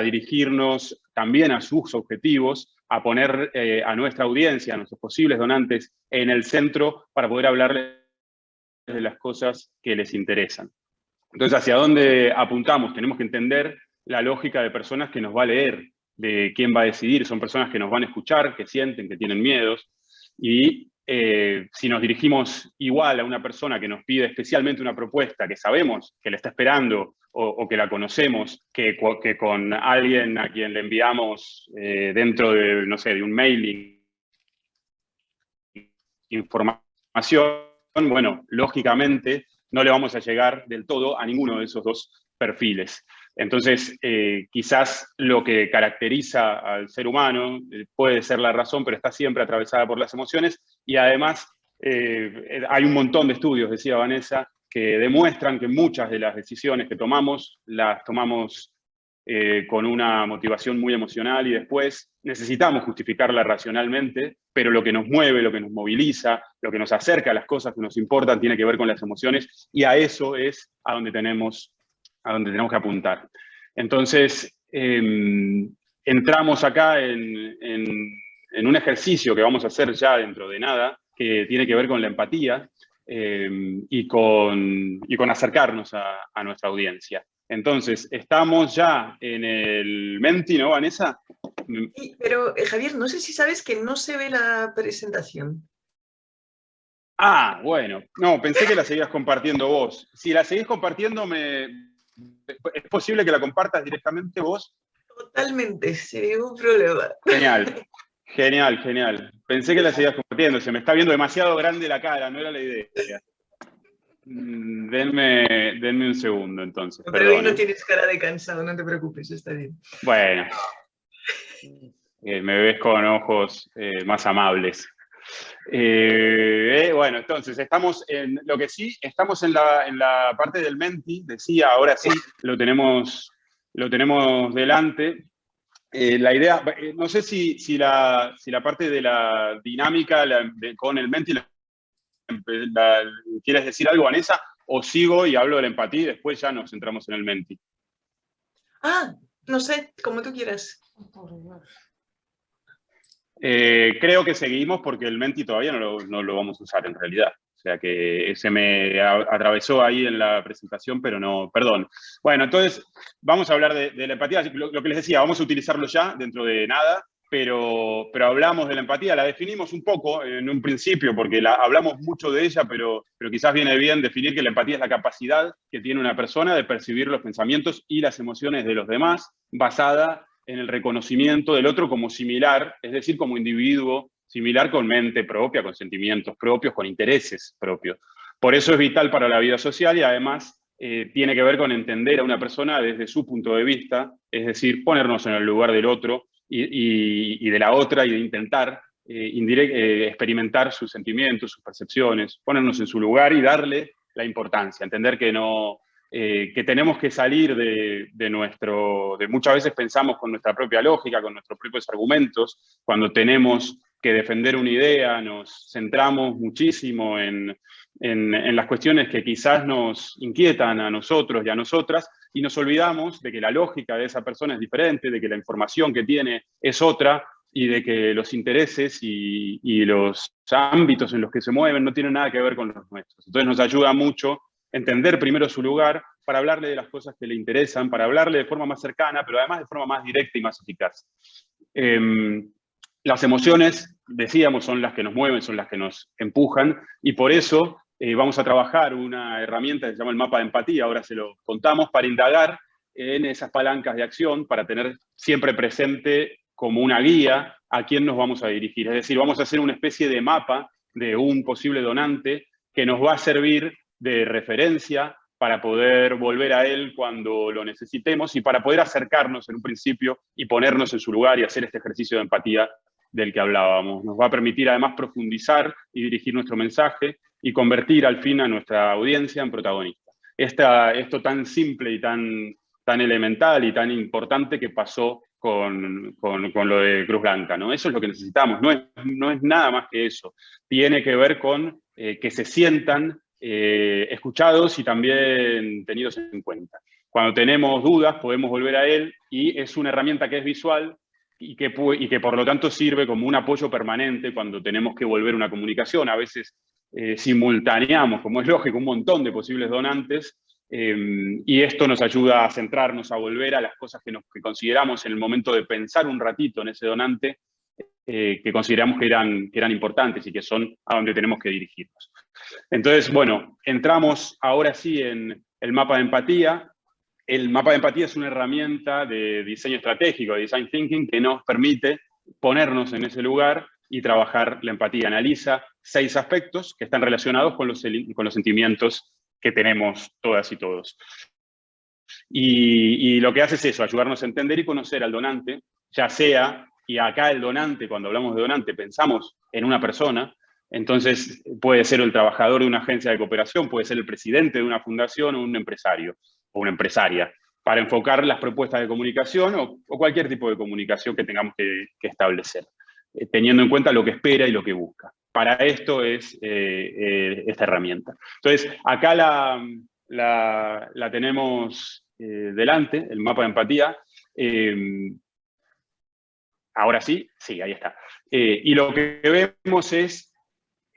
dirigirnos también a sus objetivos, a poner eh, a nuestra audiencia, a nuestros posibles donantes en el centro para poder hablarles de las cosas que les interesan. Entonces, ¿hacia dónde apuntamos? Tenemos que entender la lógica de personas que nos va a leer, de quién va a decidir. Son personas que nos van a escuchar, que sienten, que tienen miedos. Y eh, si nos dirigimos igual a una persona que nos pide especialmente una propuesta que sabemos que le está esperando o, que la conocemos, que, con alguien a quien le enviamos eh, dentro de, no sé, de un mailing información, bueno, lógicamente no le vamos a llegar del todo a ninguno de esos dos perfiles. Entonces, eh, quizás lo que caracteriza al ser humano eh, puede ser la razón, pero está siempre atravesada por las emociones. Y además eh, hay un montón de estudios, decía Vanessa, que demuestran que muchas de las decisiones que tomamos las tomamos con una motivación muy emocional y después necesitamos justificarla racionalmente, pero lo que nos mueve, lo que nos moviliza, lo que nos acerca a las cosas que nos importan tiene que ver con las emociones. Y a eso es a donde tenemos, a donde tenemos que apuntar. Entonces, em, entramos acá en, un ejercicio que vamos a hacer ya dentro de nada, que tiene que ver con la empatía em, y, con, con acercarnos a nuestra audiencia. Entonces, estamos ya en el Menti, ¿no, Vanessa?
Sí, pero eh, Javier, no sé si sabes que no se ve la presentación.
Ah, bueno. No, pensé que la seguías compartiendo vos. Si la seguís compartiendo, me... ¿es posible que la compartas directamente vos?
Totalmente, sin ningún problema.
Genial, genial, genial. Pensé que la seguías compartiendo. Se me está viendo demasiado grande la cara, no era la idea. Mm, denme, denme un segundo entonces.
Pero hoy no tienes cara de cansado, no te preocupes, está bien.
Bueno, eh, me ves con ojos eh, más amables. Eh, bueno, entonces, estamos en, lo que sí, estamos en la, en la parte del Menti, decía, ahora sí, lo tenemos, lo tenemos delante. la idea, no sé si, si, la, si la parte de la dinámica con el Menti la ¿Quieres decir algo, Vanessa? ¿O sigo y hablo de la empatía y después ya nos centramos en el menti?
Ah, no sé, como tú quieras.
Eh, creo que seguimos porque el menti todavía no lo, vamos a usar en realidad. O sea que se me atravesó ahí en la presentación, pero no, perdón. Bueno, entonces vamos a hablar de, la empatía. lo, que les decía, vamos a utilizarlo ya dentro de nada pero, pero hablamos de la empatía, la definimos un poco en un principio, porque la, hablamos mucho de ella, pero, pero quizás viene bien definir que la empatía es la capacidad que tiene una persona de percibir los pensamientos y las emociones de los demás, basada en el reconocimiento del otro como similar, es decir, como individuo similar con mente propia, con sentimientos propios, con intereses propios. Por eso es vital para la vida social y además eh, tiene que ver con entender a una persona desde su punto de vista, es decir, ponernos en el lugar del otro y, de la otra y de intentar eh, eh, experimentar sus sentimientos, sus percepciones, ponernos en su lugar y darle la importancia, entender que no, eh, que tenemos que salir de, de, nuestro, de muchas veces pensamos con nuestra propia lógica, con nuestros propios argumentos, cuando tenemos que defender una idea, nos centramos muchísimo en, en, las cuestiones que quizás nos inquietan a nosotros y a nosotras, y nos olvidamos de que la lógica de esa persona es diferente, de que la información que tiene es otra, y de que los intereses y, y los ámbitos en los que se mueven no tienen nada que ver con los nuestros. Entonces nos ayuda mucho entender primero su lugar, para hablarle de las cosas que le interesan, para hablarle de forma más cercana, pero además de forma más directa y más eficaz. Eh, las emociones, decíamos, son las que nos mueven, son las que nos empujan, y por eso eh, vamos a trabajar una herramienta que se llama el mapa de empatía, ahora se lo contamos, para indagar en esas palancas de acción, para tener siempre presente como una guía a quién nos vamos a dirigir. Es decir, vamos a hacer una especie de mapa de un posible donante que nos va a servir de referencia para poder volver a él cuando lo necesitemos y para poder acercarnos en un principio y ponernos en su lugar y hacer este ejercicio de empatía del que hablábamos. Nos va a permitir además profundizar y dirigir nuestro mensaje y convertir al fin a nuestra audiencia en protagonista. Esta, esto tan simple y tan, tan elemental y tan importante que pasó con, con, con, lo de Cruz Blanca. ¿no? Eso es lo que necesitamos, no es, no es nada más que eso. Tiene que ver con eh, que se sientan eh, escuchados y también tenidos en cuenta. Cuando tenemos dudas podemos volver a él y es una herramienta que es visual y que, por lo tanto sirve como un apoyo permanente cuando tenemos que volver una comunicación. A veces eh, simultaneamos, como es lógico, un montón de posibles donantes eh, y esto nos ayuda a centrarnos, a volver a las cosas que, nos, que consideramos en el momento de pensar un ratito en ese donante eh, que consideramos que eran, que eran importantes y que son a donde tenemos que dirigirnos. Entonces, bueno, entramos ahora sí en el mapa de empatía. El mapa de empatía es una herramienta de diseño estratégico, de design thinking, que nos permite ponernos en ese lugar y trabajar la empatía. Analiza seis aspectos que están relacionados con los, con los sentimientos que tenemos todas y todos. Y, y, lo que hace es eso, ayudarnos a entender y conocer al donante, ya sea, y acá el donante, cuando hablamos de donante, pensamos en una persona, entonces, puede ser el trabajador de una agencia de cooperación, puede ser el presidente de una fundación o un empresario o una empresaria, para enfocar las propuestas de comunicación o, cualquier tipo de comunicación que tengamos que, establecer, eh, teniendo en cuenta lo que espera y lo que busca. Para esto es eh, eh, esta herramienta. Entonces, acá la, la, tenemos delante, el mapa de empatía. Ahora sí, sí, ahí está. y lo que vemos es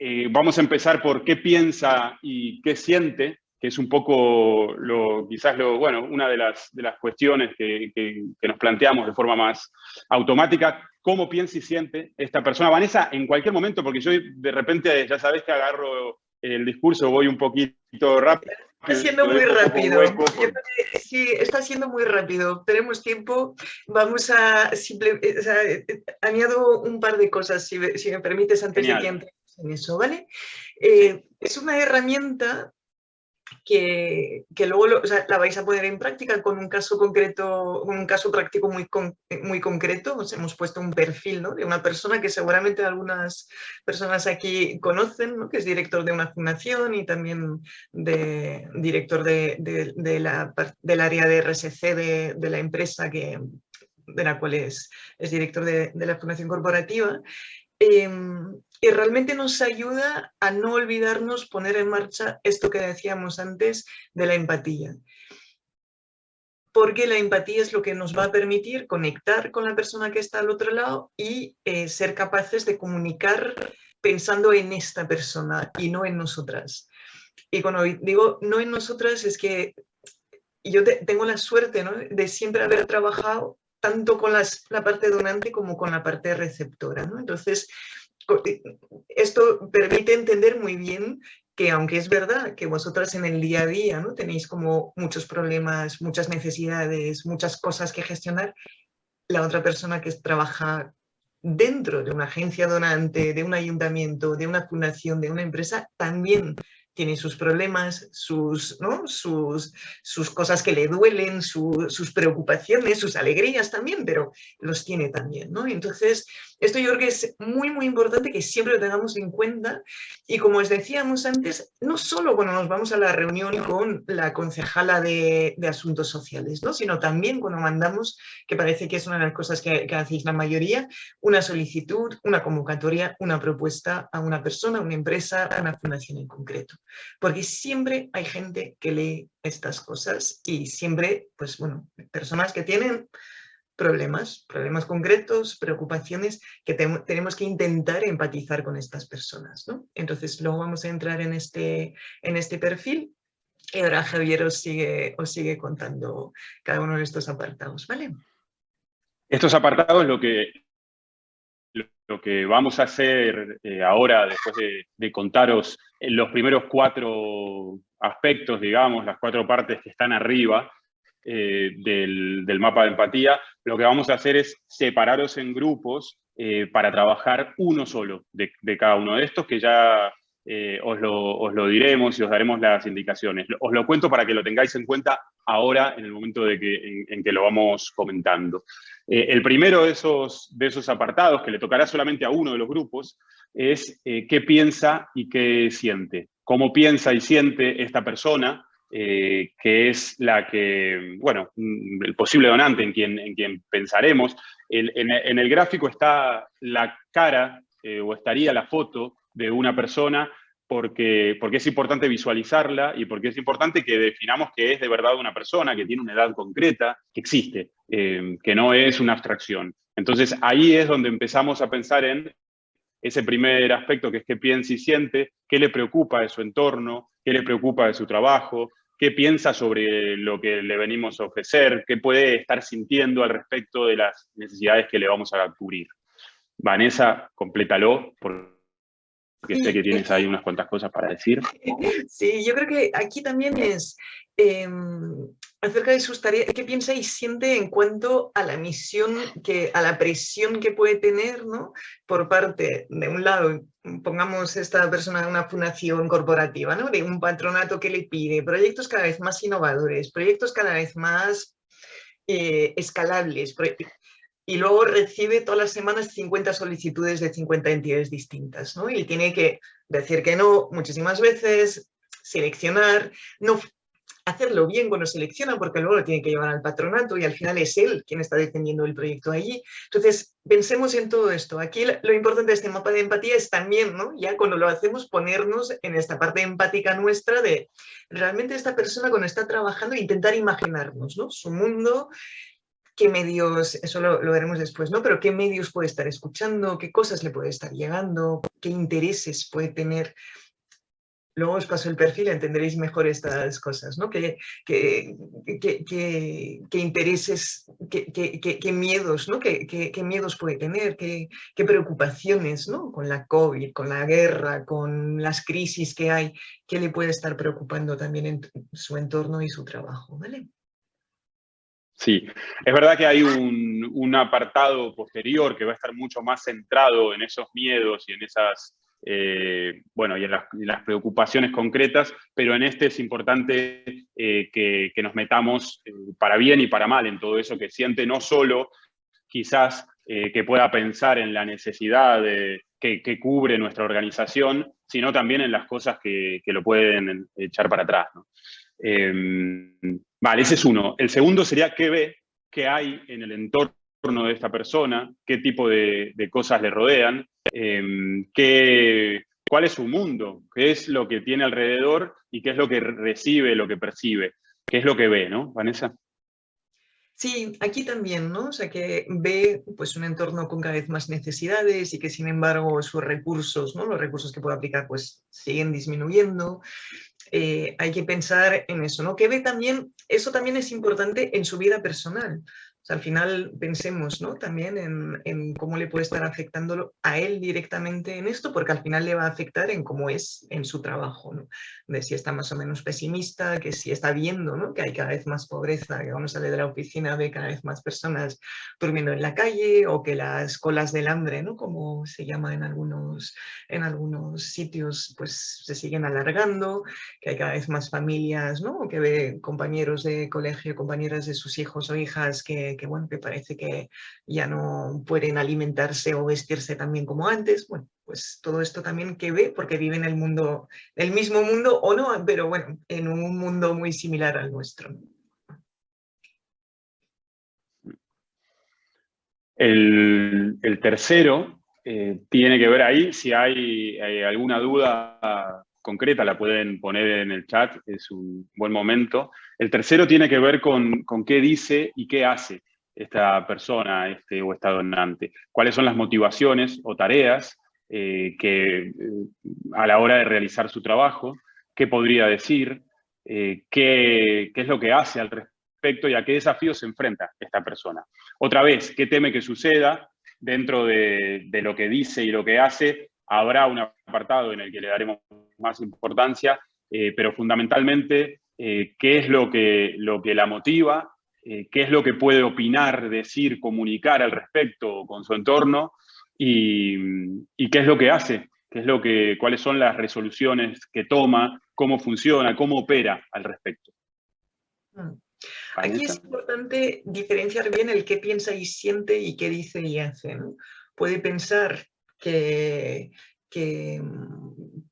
eh, vamos a empezar por qué piensa y qué siente, que es un poco, lo, quizás lo, bueno, una de las, de las cuestiones que, que, que, nos planteamos de forma más automática, cómo piensa y siente esta persona. Vanessa, en cualquier momento, porque yo de repente, ya sabes que agarro el discurso, voy un poquito rápido.
Está siendo muy rápido. Sí, está siendo muy rápido. Tenemos tiempo. Vamos a simple, o sea, añado un par de cosas, si, si me permites, antes Genial. de que entre en eso, ¿vale? Eh, es una herramienta que, que luego lo, o sea, la vais a poner en práctica con un caso concreto, un caso práctico muy, con, muy concreto. Os hemos puesto un perfil ¿no? de una persona que seguramente algunas personas aquí conocen, ¿no? que es director de una fundación y también de, director de, de, de la, del área de RSC de la empresa que, de la cual es, es director de, de la fundación corporativa. Y realmente nos ayuda a no olvidarnos poner en marcha esto que decíamos antes de la empatía. Porque la empatía es lo que nos va a permitir conectar con la persona que está al otro lado y eh, ser capaces de comunicar pensando en esta persona y no en nosotras. Y cuando digo no en nosotras es que yo te, tengo la suerte ¿no? de siempre haber trabajado tanto con la parte donante como con la parte receptora. ¿no? Entonces, eh, esto permite entender muy bien que aunque es verdad que vosotras en el día a día ¿no? tenéis como muchos problemas, muchas necesidades, muchas cosas que gestionar, la otra persona que trabaja dentro de una agencia donante, de un ayuntamiento, de una fundación, de una empresa, también tiene sus problemas, sus, ¿no? sus, sus cosas que le duelen, sus preocupaciones, sus alegrías también, pero los tiene también. ¿no? Entonces, esto yo creo que es muy, muy importante que siempre lo tengamos en cuenta y como os decíamos antes, no solo cuando nos vamos a la reunión con la concejala de, de Asuntos Sociales, ¿no? sino también cuando mandamos, que parece que es una de las cosas que, que hacéis la mayoría, una solicitud, una convocatoria, una propuesta a una persona, una empresa, a una fundación en concreto. Porque siempre hay gente que lee estas cosas y siempre, pues bueno, personas que tienen problemas, problemas concretos, preocupaciones que tenemos que intentar empatizar con estas personas. ¿no? Entonces luego vamos a entrar en este, en este perfil y ahora Javier os sigue, os sigue contando cada uno de estos apartados. ¿vale?
Estos apartados lo que, lo que vamos a hacer eh, ahora, después de, contaros los primeros cuatro aspectos, digamos, las cuatro partes que están arriba eh, del, mapa de empatía, lo que vamos a hacer es separaros en grupos eh, para trabajar uno solo de, cada uno de estos, que ya os lo, os, lo, diremos y os daremos las indicaciones. Os lo cuento para que lo tengáis en cuenta ahora en el momento de que, en, que lo vamos comentando. Eh, el primero de esos, de esos apartados, que le tocará solamente a uno de los grupos, es eh, qué piensa y qué siente. Cómo piensa y siente esta persona, eh, que es la que, bueno, mm, el posible donante en quien, en quien pensaremos. en, el gráfico está la cara, o estaría la foto de una persona porque, porque es importante visualizarla y porque es importante que definamos que es de verdad una persona, que tiene una edad concreta, que existe, eh, que no es una abstracción. Entonces ahí es donde empezamos a pensar en ese primer aspecto que es qué piensa y siente, qué le preocupa de su entorno, qué le preocupa de su trabajo, qué piensa sobre lo que le venimos a ofrecer, qué puede estar sintiendo al respecto de las necesidades que le vamos a cubrir. Vanessa, complétalo, por porque sé que tienes ahí unas cuantas cosas para decir.
Sí, yo creo que aquí también es em, acerca de sus tareas, qué piensa y siente en cuanto a la misión, que, a la presión que puede tener ¿no? por parte, de un lado, pongamos esta persona en una fundación corporativa, ¿no? de un patronato que le pide proyectos cada vez más innovadores, proyectos cada vez más eh, escalables, y luego recibe todas las semanas 50 solicitudes de 50 entidades distintas, ¿no? Y tiene que decir que no muchísimas veces, seleccionar, no hacerlo bien cuando selecciona, porque luego lo tiene que llevar al patronato y al final es él quien está defendiendo el proyecto allí. Entonces, pensemos en todo esto. Aquí lo importante de este mapa de empatía es también, ¿no? ya cuando lo hacemos, ponernos en esta parte empática nuestra de realmente esta persona cuando está trabajando, intentar imaginarnos ¿no? su mundo, qué medios, eso lo, veremos después, ¿no? Pero qué medios puede estar escuchando, qué cosas le puede estar llegando, qué intereses puede tener. Luego os paso el perfil entenderéis mejor estas cosas, ¿no? Qué, intereses, qué, miedos, ¿no? Qué, miedos puede tener, qué, preocupaciones, ¿no? Con la COVID, con la guerra, con las crisis que hay, qué le puede estar preocupando también en su entorno y su trabajo, ¿vale?
Sí, es verdad que hay un, apartado posterior que va a estar mucho más centrado en esos miedos y en esas, eh, bueno, y en las, preocupaciones concretas, pero en este es importante eh, que, nos metamos eh, para bien y para mal en todo eso que siente, no solo quizás que pueda pensar en la necesidad que, cubre nuestra organización, sino también en las cosas que, lo pueden echar para atrás. Em, vale, ese es uno. El segundo sería qué ve, qué hay en el entorno de esta persona, qué tipo de, cosas le rodean, em, qué, cuál es su mundo, qué es lo que tiene alrededor y qué es lo que recibe, lo que percibe, qué es lo que ve, ¿no, Vanessa?
Sí, aquí también, ¿no? O sea, que ve pues, un entorno con cada vez más necesidades y que sin embargo sus recursos, ¿no? Los recursos que puede aplicar pues siguen disminuyendo. Eh, hay que pensar en eso, ¿no? Que ve también, eso también es importante en su vida personal, al final pensemos ¿no? también en, cómo le puede estar afectando a él directamente en esto, porque al final le va a afectar en cómo es en su trabajo, de si está más o menos pesimista, que si está viendo ¿no? que hay cada vez más pobreza, que uno sale de la oficina, ve cada vez más personas durmiendo en la calle, o que las colas del hambre, ¿no? como se llama en algunos, en algunos sitios, pues se siguen alargando, que hay cada vez más familias, ¿no? que ve compañeros de colegio, compañeras de sus hijos o hijas que que, bueno, que parece que ya no pueden alimentarse o vestirse tan bien como antes. Bueno, pues todo esto también que ve, porque vive en el mundo, el mismo mundo o no, pero bueno, en un mundo muy similar al nuestro.
El, tercero eh, tiene que ver ahí, si hay, alguna duda concreta la pueden poner en el chat, es un buen momento. El tercero tiene que ver con, con qué dice y qué hace esta persona este, o esta donante, cuáles son las motivaciones o tareas eh, que eh, a la hora de realizar su trabajo, qué podría decir, eh, qué, es lo que hace al respecto y a qué desafíos se enfrenta esta persona. Otra vez, qué teme que suceda dentro de, lo que dice y lo que hace, habrá un apartado en el que le daremos más importancia, pero fundamentalmente qué es lo que, lo que la motiva, eh, qué es lo que puede opinar, decir, comunicar al respecto con su entorno y, qué es lo que hace, qué es lo que, cuáles son las resoluciones que toma, cómo funciona, cómo opera al respecto.
Mm. Aquí es importante diferenciar bien el qué piensa y siente y qué dice y hace. Puede pensar que, que,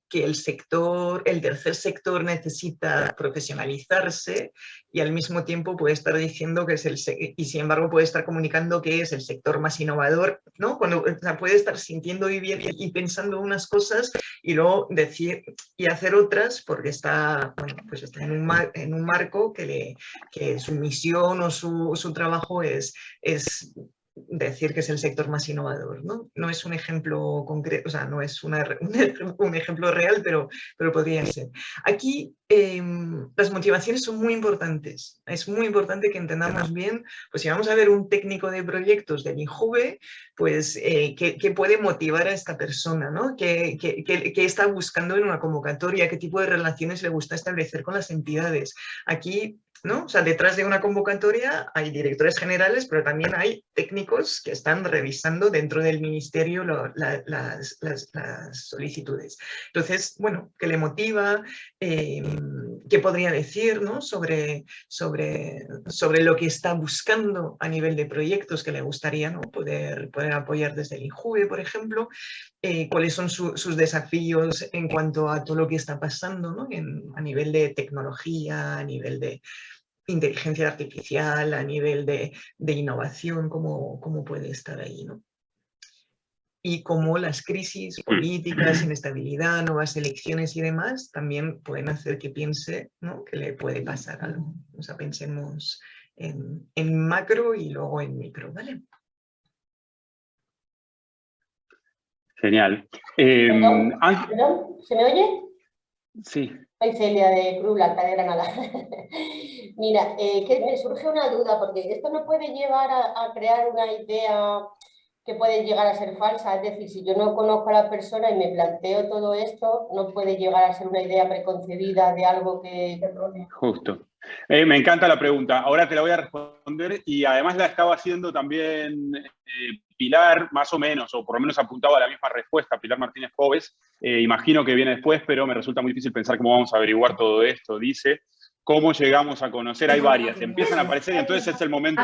que el sector, el tercer sector necesita profesionalizarse y al mismo tiempo puede estar diciendo que es el, y sin embargo puede estar comunicando que es el sector más innovador, ¿no? Cuando puede estar sintiendo y, y pensando unas cosas y luego decir y hacer otras porque está, bueno, pues está en, un en un marco que, le, que su misión o su, su trabajo es, es decir que es el sector más innovador. No, no es un ejemplo concreto, o sea, no es una, un ejemplo real, pero, pero podría ser. Aquí em, las motivaciones son muy importantes. Es muy importante que entendamos bien, pues si vamos a ver un técnico de proyectos del INJUVE, pues eh, ¿qué, puede motivar a esta persona, ¿no? ¿Qué, qué, qué, está buscando en una convocatoria? ¿Qué tipo de relaciones le gusta establecer con las entidades? Aquí ¿no? O sea, detrás de una convocatoria hay directores generales, pero también hay técnicos que están revisando dentro del ministerio las, solicitudes. Entonces, bueno, ¿qué le motiva? Eh, ¿Qué podría decir ¿no? sobre, sobre, sobre lo que está buscando a nivel de proyectos que le gustaría ¿no? poder, poder apoyar desde el INJUVE, por ejemplo? Eh, ¿Cuáles son sus desafíos en cuanto a todo lo que está pasando ¿no? a nivel de tecnología, a nivel de inteligencia artificial, a nivel de, innovación, cómo, cómo, puede estar ahí, ¿no? Y cómo las crisis políticas, inestabilidad, nuevas elecciones y demás también pueden hacer que piense ¿no? que le puede pasar algo. O sea, pensemos en, macro y luego en micro, ¿vale?
Genial.
Em, ¿Se me oye?
Sí.
Soy Celia de Cruz Blanca de Granada. Mira, eh, que me surge una duda, porque esto no puede llevar a, crear una idea que puede llegar a ser falsa. Es decir, si yo no conozco a la persona y me planteo todo esto, no puede llegar a ser una idea preconcebida de algo que...
Justo. Eh, me encanta la pregunta. Ahora te la voy a responder y además la estaba haciendo también eh, Pilar, más o menos, o por lo menos apuntaba a la misma respuesta, Pilar Martínez Jóvez. Eh, imagino que viene después, pero me resulta muy difícil pensar cómo vamos a averiguar todo esto. Dice, ¿cómo llegamos a conocer? Hay varias, empiezan a aparecer y entonces es el momento...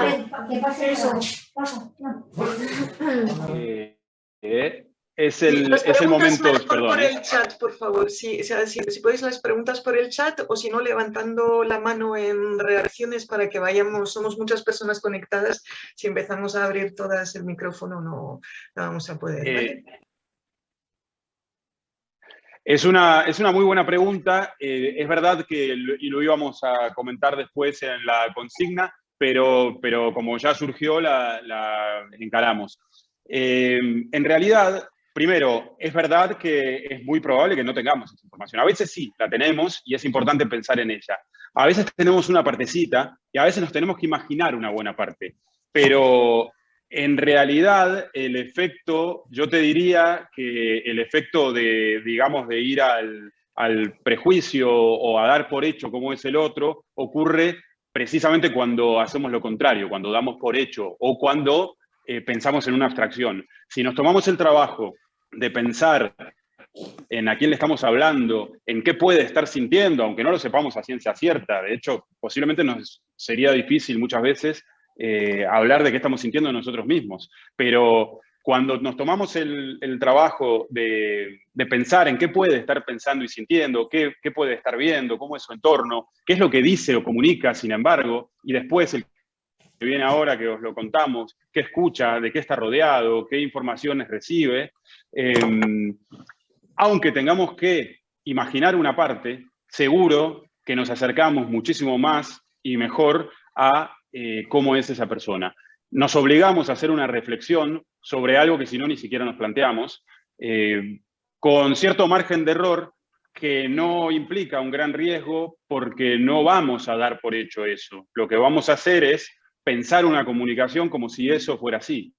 Es el, es el momento, perdón.
por el chat, por favor. Si, si, podéis las preguntas por el chat o si no, levantando la mano en reacciones para que vayamos, somos muchas personas conectadas, si empezamos a abrir todas el micrófono no, vamos a poder. Eh,
es, una, es una muy buena pregunta. Eh, es verdad que, y lo íbamos a comentar después en la consigna, pero, pero como ya surgió, la, la encaramos. Eh, en realidad, Primero, es verdad que es muy probable que no tengamos esa información. A veces sí, la tenemos y es importante pensar en ella. A veces tenemos una partecita y a veces nos tenemos que imaginar una buena parte. pero en realidad el efecto, yo te diría que el efecto de, digamos, de ir al, prejuicio o a dar por hecho cómo es el otro, ocurre precisamente cuando hacemos lo contrario, cuando damos por hecho o cuando eh, pensamos en una abstracción. Si nos tomamos el trabajo de pensar en a quién le estamos hablando, en qué puede estar sintiendo, aunque no lo sepamos a ciencia cierta, de hecho, posiblemente nos sería difícil muchas veces eh, hablar de qué estamos sintiendo nosotros mismos, pero cuando nos tomamos el, trabajo de, pensar en qué puede estar pensando y sintiendo, qué, puede estar viendo, cómo es su entorno, qué es lo que dice o comunica, sin embargo, y después el que viene ahora que os lo contamos, qué escucha, de qué está rodeado, qué informaciones recibe, em, aunque tengamos que imaginar una parte, seguro que nos acercamos muchísimo más y mejor a eh, cómo es esa persona. Nos obligamos a hacer una reflexión sobre algo que si no ni siquiera nos planteamos, eh, con cierto margen de error que no implica un gran riesgo porque no vamos a dar por hecho eso. Lo que vamos a hacer es pensar una comunicación como si eso fuera así.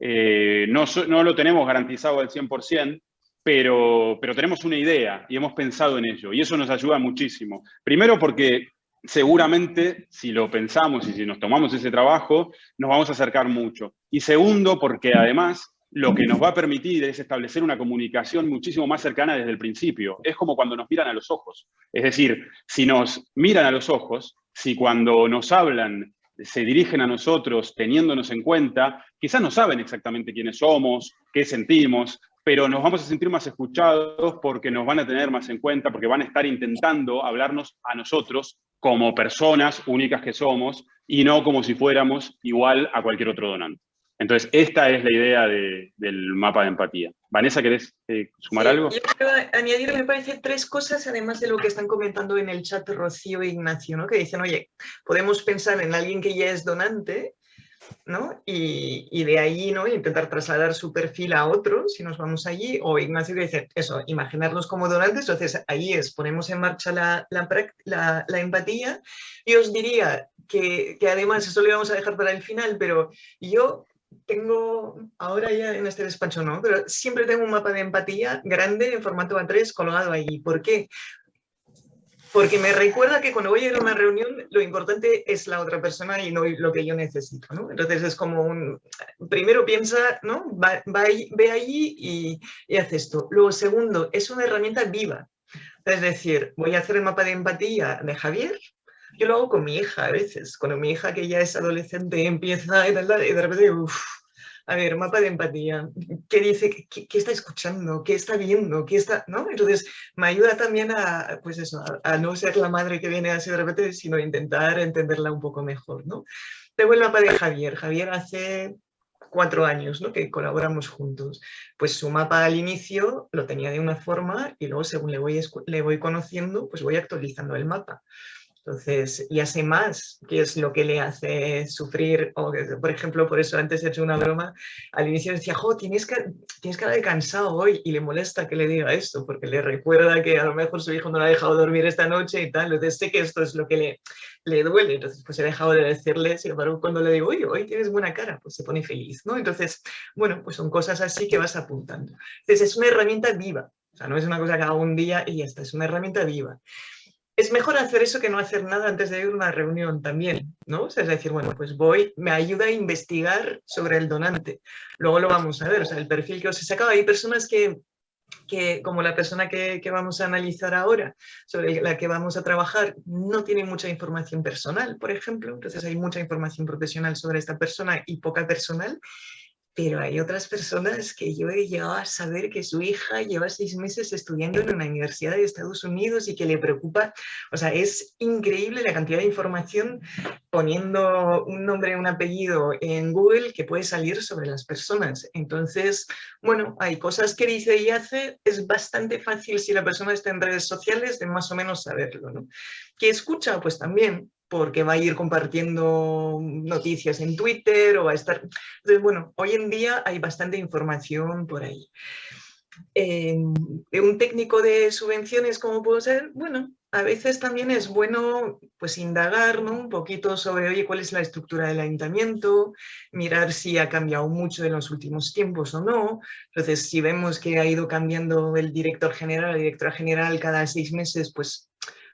Eh, no, no, lo tenemos garantizado al 100%, pero, pero tenemos una idea y hemos pensado en ello. Y eso nos ayuda muchísimo. Primero porque seguramente si lo pensamos y si nos tomamos ese trabajo, nos vamos a acercar mucho. Y segundo, porque además lo que nos va a permitir es establecer una comunicación muchísimo más cercana desde el principio. Es como cuando nos miran a los ojos. Es decir, si nos miran a los ojos, si cuando nos hablan se dirigen a nosotros teniéndonos en cuenta, quizás no saben exactamente quiénes somos, qué sentimos, pero nos vamos a sentir más escuchados porque nos van a tener más en cuenta, porque van a estar intentando hablarnos a nosotros como personas únicas que somos y no como si fuéramos igual a cualquier otro donante. Entonces, esta es la idea del mapa de empatía. Vanessa, ¿querés eh, sumar algo?
Yo quiero añadir, me parece, tres cosas, además de lo que están comentando en el chat Rocío e Ignacio, ¿no? que dicen, oye, podemos pensar en alguien que ya es donante ¿no? Y, de ahí ¿no? intentar trasladar su perfil a otro, si nos vamos allí, o Ignacio dice, eso, imaginarnos como donantes, entonces ahí es, ponemos en marcha la, empatía, y os diría que, además, eso lo íbamos a dejar para el final, pero yo tengo, ahora ya en este despacho no, pero siempre tengo un mapa de empatía grande en formato A3 colgado ahí. ¿Por qué? Porque me recuerda que cuando voy a ir a una reunión lo importante es la otra persona y no lo que yo necesito, ¿no? Entonces es como un, primero piensa, ¿no? Va, ve allí y, y hace esto. Luego, segundo, es una herramienta viva. Es decir, voy a hacer el mapa de empatía de Javier, yo lo hago con mi hija a veces, cuando mi hija que ya es adolescente empieza y, y de repente, uff, a ver, mapa de empatía, ¿qué dice? ¿Qué, está escuchando? ¿Qué está viendo? ¿Qué está, ¿no? Entonces, me ayuda también a, pues eso, a, no ser la madre que viene así de repente, sino intentar entenderla un poco mejor, ¿no? Tengo el mapa de Javier. Javier hace cuatro años ¿no? que colaboramos juntos. Pues su mapa al inicio lo tenía de una forma y luego según le voy, le voy conociendo, pues voy actualizando el mapa. Entonces, ya sé más qué es lo que le hace sufrir, o por ejemplo, por eso antes he hecho una broma, al inicio decía, jo, tienes, que, tienes cara de cansado hoy, y le molesta que le diga esto, porque le recuerda que a lo mejor su hijo no la ha dejado dormir esta noche y tal, entonces sé que esto es lo que le, le duele, entonces pues he dejado de decirle, sin embargo, cuando le digo, oye, hoy tienes buena cara, pues se pone feliz, ¿no? Entonces, bueno, pues son cosas así que vas apuntando. Entonces es una herramienta viva, o sea, no es una cosa que hago un día y ya está, es una herramienta viva es mejor hacer eso que no hacer nada antes de ir a una reunión también, ¿no? O sea, es decir, bueno, pues voy, me ayuda a investigar sobre el donante. Luego lo vamos a ver, o sea, el perfil que os he sacado. Hay personas que, que como la persona que, que, vamos a analizar ahora, sobre la que vamos a trabajar, no tiene mucha información personal, por ejemplo. Entonces hay mucha información profesional sobre esta persona y poca personal pero hay otras personas que yo he llegado a saber que su hija lleva seis meses estudiando en una universidad de Estados Unidos y que le preocupa, o sea, es increíble la cantidad de información poniendo un nombre un apellido en Google que puede salir sobre las personas. Entonces, bueno, hay cosas que dice y hace, es bastante fácil si la persona está en redes sociales de más o menos saberlo, ¿no? ¿Qué escucha? Pues también, porque va a ir compartiendo noticias en Twitter o va a estar... Entonces, bueno, hoy en día hay bastante información por ahí. Eh, un técnico de subvenciones, ¿cómo puedo ser? Bueno, a veces también es bueno pues indagar un poquito sobre, oye, cuál es la estructura del ayuntamiento, mirar si ha cambiado mucho en los últimos tiempos o no. Entonces, si vemos que ha ido cambiando el director general, la directora general cada seis meses, pues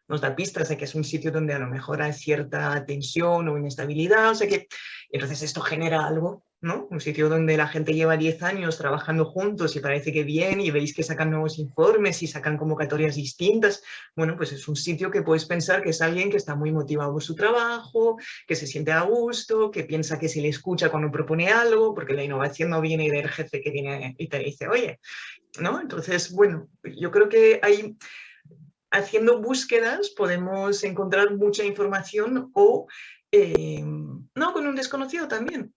nos da pistas de que es un sitio donde a lo mejor hay cierta tensión o inestabilidad, o sea que entonces esto genera algo un sitio donde la gente lleva 10 años trabajando juntos y parece que bien y veis que sacan nuevos informes y sacan convocatorias distintas. Bueno, pues es un sitio que puedes pensar que es alguien que está muy motivado por su trabajo, que se siente a gusto, que piensa que se le escucha cuando propone algo, porque la innovación no viene del jefe que viene y te dice, oye, ¿no? Entonces, bueno, yo creo que hay haciendo búsquedas podemos encontrar mucha información o eh, no, con un desconocido también.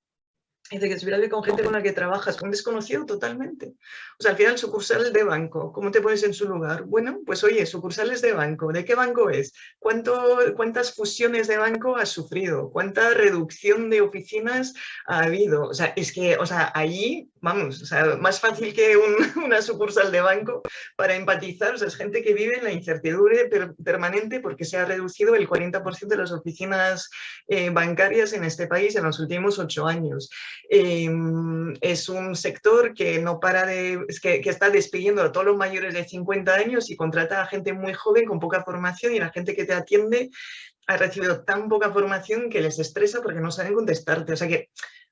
Dice que se con gente con la que trabajas, con desconocido totalmente. O sea, al final sucursales de banco, ¿cómo te pones en su lugar? Bueno, pues oye, sucursales de banco, ¿de qué banco es? ¿Cuánto, ¿Cuántas fusiones de banco has sufrido? ¿Cuánta reducción de oficinas ha habido? O sea, es que, o sea, allí, vamos, o sea, más fácil que una sucursal de banco para empatizar, o sea, es gente que vive en la incertidumbre permanente porque se ha reducido el 40% de las oficinas eh, bancarias en este país en los últimos ocho años. Em, es un sector que no para de, que, que, está despidiendo a todos los mayores de 50 años y contrata a gente muy joven con poca formación y la gente que te atiende ha recibido tan poca formación que les estresa porque no saben contestarte. O sea que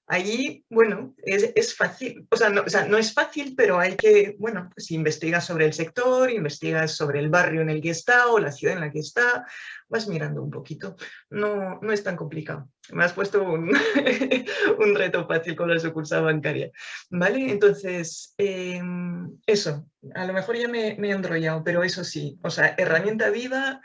Allí, bueno, es, fácil, o sea, no, o sea, no, es fácil, pero hay que, bueno, pues investigas sobre el sector, investigas sobre el barrio en el que está o la ciudad en la que está, vas mirando un poquito. No, no es tan complicado. Me has puesto un, un reto fácil con la sucursal bancaria. ¿Vale? Entonces, em, eso, a lo mejor ya me, me he enrollado, pero eso sí, o sea, herramienta viva,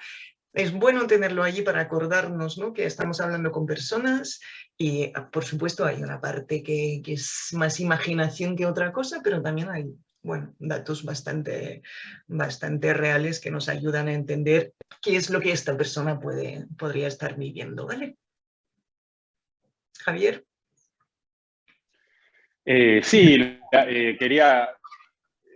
es bueno tenerlo allí para acordarnos ¿no? que estamos hablando con personas y ah, por supuesto hay una parte que, es más imaginación que otra cosa, pero también hay bueno, datos bastante, bastante reales que nos ayudan a entender qué es lo que esta persona puede, podría estar viviendo. ¿vale? Javier.
Eh, sí, eh, quería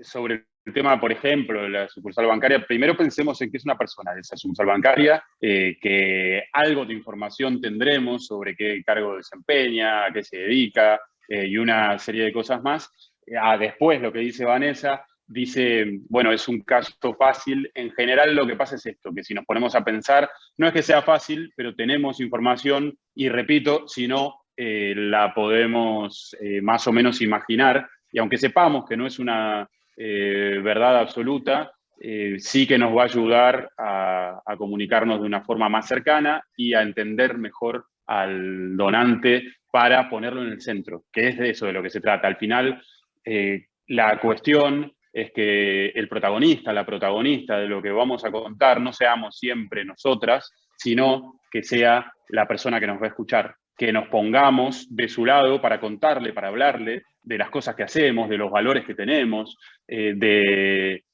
sobre el tema, por ejemplo, de la sucursal bancaria, primero pensemos en que es una persona de esa sucursal bancaria, eh, que algo de información tendremos sobre qué cargo desempeña, a qué se dedica eh, y una serie de cosas más. Ah, después, lo que dice Vanessa, dice, bueno, es un caso fácil. En general lo que pasa es esto, que si nos ponemos a pensar, no es que sea fácil, pero tenemos información y repito, si no, eh, la podemos más o menos imaginar. Y aunque sepamos que no es una eh, verdad absoluta, eh, sí que nos va a ayudar a, comunicarnos de una forma más cercana y a entender mejor al donante para ponerlo en el centro, que es de eso de lo que se trata. Al final, eh, la cuestión es que el protagonista, la protagonista de lo que vamos a contar, no seamos siempre nosotras, sino que sea la persona que nos va a escuchar, que nos pongamos de su lado para contarle, para hablarle de las cosas que hacemos, de los valores que tenemos, eh,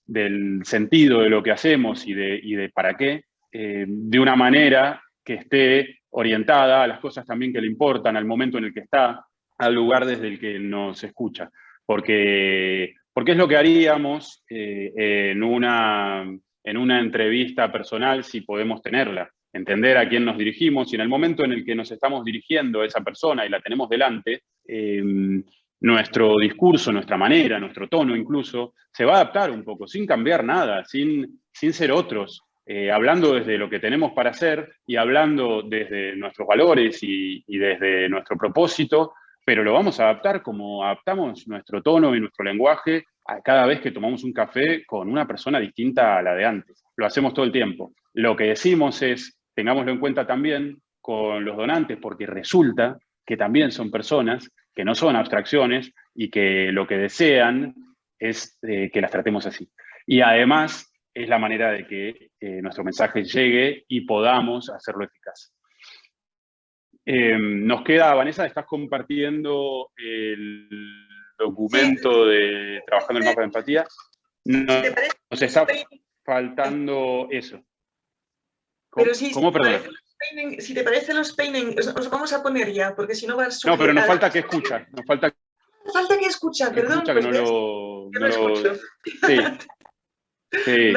del sentido de lo que hacemos y de, de para qué, eh, de una manera que esté orientada a las cosas también que le importan, al momento en el que está, al lugar desde el que nos escucha. Porque, porque es lo que haríamos eh, en, una, en una entrevista personal si podemos tenerla entender a quién nos dirigimos y en el momento en el que nos estamos dirigiendo a esa persona y la tenemos delante, eh, nuestro discurso, nuestra manera, nuestro tono incluso, se va a adaptar un poco, sin cambiar nada, sin, sin ser otros, eh, hablando desde lo que tenemos para hacer y hablando desde nuestros valores y, y desde nuestro propósito, pero lo vamos a adaptar como adaptamos nuestro tono y nuestro lenguaje a cada vez que tomamos un café con una persona distinta a la de antes. Lo hacemos todo el tiempo. Lo que decimos es, tengámoslo en cuenta también con los donantes, porque resulta que también son personas, que no son abstracciones y que lo que desean es eh, que las tratemos así. Y además es la manera de que eh, nuestro mensaje llegue y podamos hacerlo eficaz. Em, nos queda, Vanessa, estás compartiendo el documento de Trabajando el Mapa de Empatía. nos está faltando eso.
Pero sí, ¿Cómo, perdón? si te parece los peinen, os, vamos a poner ya, porque si no va a
No, pero nos falta que escucha, nos falta...
Falta que escucha, perdón.
Escucha que pues no, lo, no, lo, escucho. Sí, sí.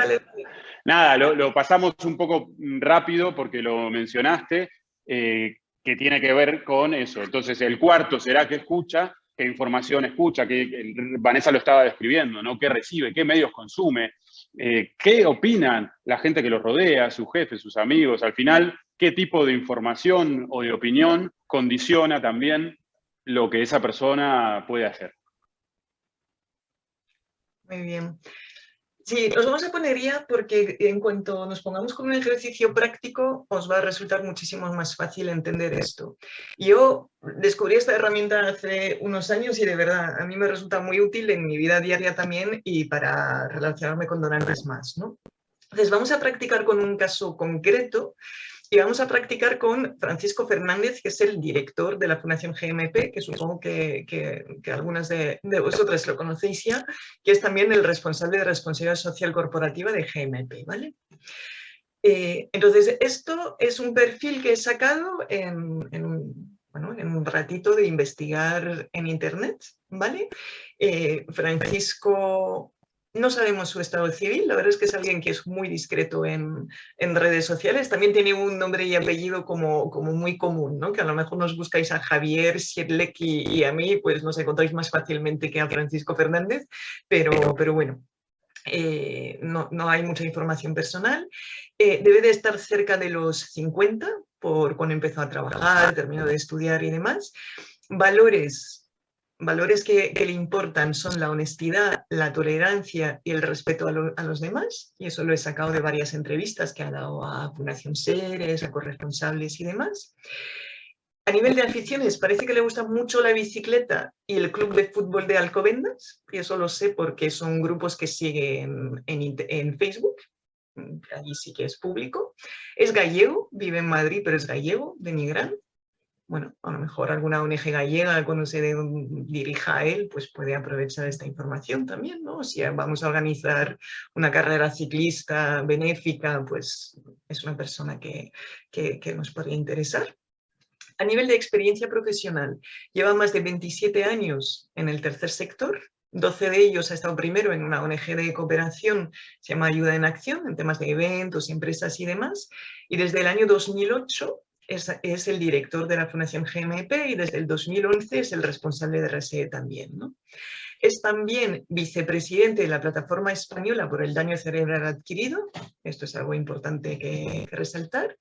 Nada, lo, pasamos un poco rápido porque lo mencionaste, eh, que tiene que ver con eso. Entonces, el cuarto será que escucha, qué información escucha, que Vanessa lo estaba describiendo, ¿no? ¿Qué recibe? ¿Qué medios consume? Eh, ¿Qué opinan la gente que lo rodea, sus jefes, sus amigos? Al final, ¿qué tipo de información o de opinión condiciona también lo que esa persona puede hacer?
Muy bien. Sí, nos vamos a poner ya porque en cuanto nos pongamos con un ejercicio práctico os va a resultar muchísimo más fácil entender esto. Yo descubrí esta herramienta hace unos años y de verdad a mí me resulta muy útil en mi vida diaria también y para relacionarme con donantes más. ¿no? Entonces vamos a practicar con un caso concreto y vamos a practicar con Francisco Fernández, que es el director de la Fundación GMP, que supongo que, que, algunas de, vosotras lo conocéis ya, que es también el responsable de responsabilidad social corporativa de GMP. ¿vale? Eh, entonces, esto es un perfil que he sacado en, en, bueno, en un ratito de investigar en Internet. ¿vale? Eh, Francisco no sabemos su estado civil, la verdad es que es alguien que es muy discreto en, redes sociales. También tiene un nombre y apellido como, como muy común, ¿no? que a lo mejor nos buscáis a Javier, Siedlek y, a mí, pues nos encontráis más fácilmente que a Francisco Fernández, pero, pero bueno, eh, no, hay mucha información personal. Eh, debe de estar cerca de los 50 por cuando empezó a trabajar, terminó de estudiar y demás. Valores valores que, le importan son la honestidad, la tolerancia y el respeto a, los demás, y eso lo he sacado de varias entrevistas que ha dado a Fundación Seres, a corresponsables y demás. A nivel de aficiones, parece que le gusta mucho la bicicleta y el club de fútbol de Alcobendas, y eso lo sé porque son grupos que siguen en, Facebook, allí sí que es público. Es gallego, vive en Madrid, pero es gallego, de Nigrán bueno, a lo mejor alguna ONG gallega cuando se dirija a él, pues puede aprovechar esta información también, ¿no? Si vamos a organizar una carrera ciclista benéfica, pues es una persona que, que, nos podría interesar. A nivel de experiencia profesional, lleva más de 27 años en el tercer sector, 12 de ellos ha estado primero en una ONG de cooperación, se llama Ayuda en Acción, en temas de eventos, empresas y demás, y desde el año 2008 es, el director de la Fundación GMP y desde el 2011 es el responsable de RSE también. ¿no? Es también vicepresidente de la Plataforma Española por el Daño Cerebral Adquirido, esto es algo importante que, resaltar.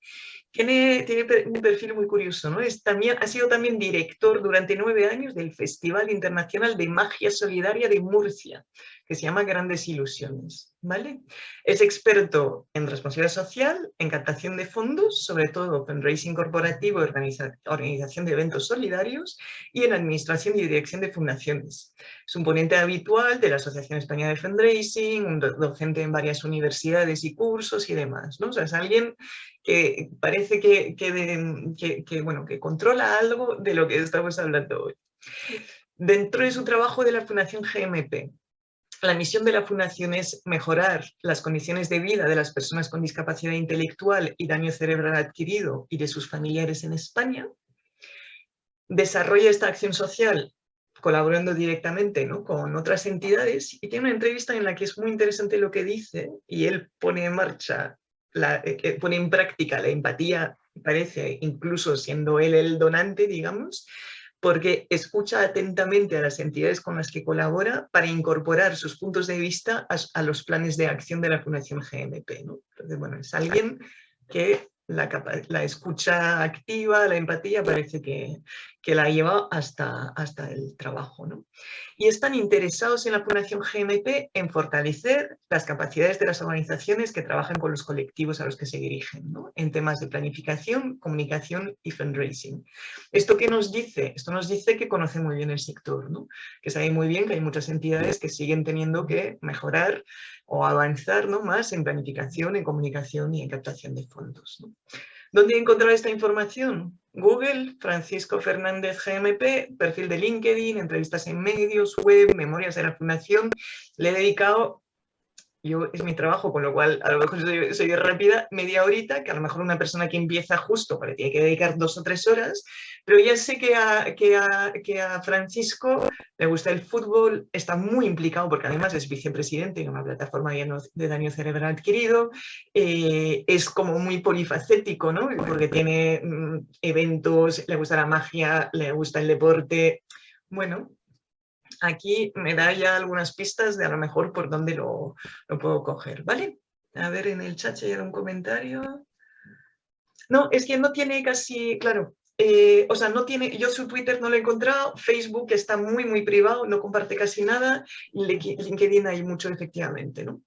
Tiene, tiene, un perfil muy curioso, ¿no? Es también, ha sido también director durante nueve años del Festival Internacional de Magia Solidaria de Murcia, que se llama Grandes Ilusiones. ¿vale? Es experto en responsabilidad social, en captación de fondos, sobre todo fundraising corporativo y organización de eventos solidarios, y en administración y dirección de fundaciones. Es un ponente habitual de la Asociación Española de Fundraising, un docente en varias universidades y cursos y demás. ¿no? O sea, es alguien que parece que, que, bueno, que controla algo de lo que estamos hablando hoy. Dentro de su trabajo de la Fundación GMP, la misión de la Fundación es mejorar las condiciones de vida de las personas con discapacidad intelectual y daño cerebral adquirido y de sus familiares en España. Desarrolla esta acción social colaborando directamente ¿no? con otras entidades y tiene una entrevista en la que es muy interesante lo que dice y él pone en marcha, la, eh, pone en práctica la empatía, parece, incluso siendo él el donante, digamos, porque escucha atentamente a las entidades con las que colabora para incorporar sus puntos de vista a, los planes de acción de la Fundación GMP. Entonces, bueno, es alguien que la, escucha activa, la empatía, parece que, que la lleva hasta, hasta el trabajo. ¿no? Y están interesados en la Fundación GMP en fortalecer las capacidades de las organizaciones que trabajan con los colectivos a los que se dirigen, ¿no? en temas de planificación, comunicación y fundraising. ¿Esto qué nos dice? Esto nos dice que conoce muy bien el sector, ¿no? que sabe muy bien que hay muchas entidades que siguen teniendo que mejorar o avanzar ¿no? más en planificación, en comunicación y en captación de fondos. ¿no? ¿Dónde encontrar esta información? Google, Francisco Fernández GMP, perfil de LinkedIn, entrevistas en medios, web, memorias de la Fundación. Le he dedicado yo es mi trabajo, con lo cual a lo mejor soy, rápida, media horita, que a lo mejor una persona que empieza justo, le tiene que dedicar dos o tres horas, pero ya sé que a, que a, que a Francisco le gusta el fútbol, está muy implicado porque además es vicepresidente en una plataforma de daño cerebral adquirido, eh, es como muy polifacético, ¿no? Porque tiene mm, eventos, le gusta la magia, le gusta el deporte, bueno, aquí me da ya algunas pistas de a lo mejor por dónde lo, puedo coger, ¿vale? A ver, en el chat hay un comentario. No, es que no tiene casi, claro, eh, o sea, no tiene, yo su Twitter no lo he encontrado, Facebook está muy, muy privado, no comparte casi nada, LinkedIn hay mucho efectivamente, ¿no?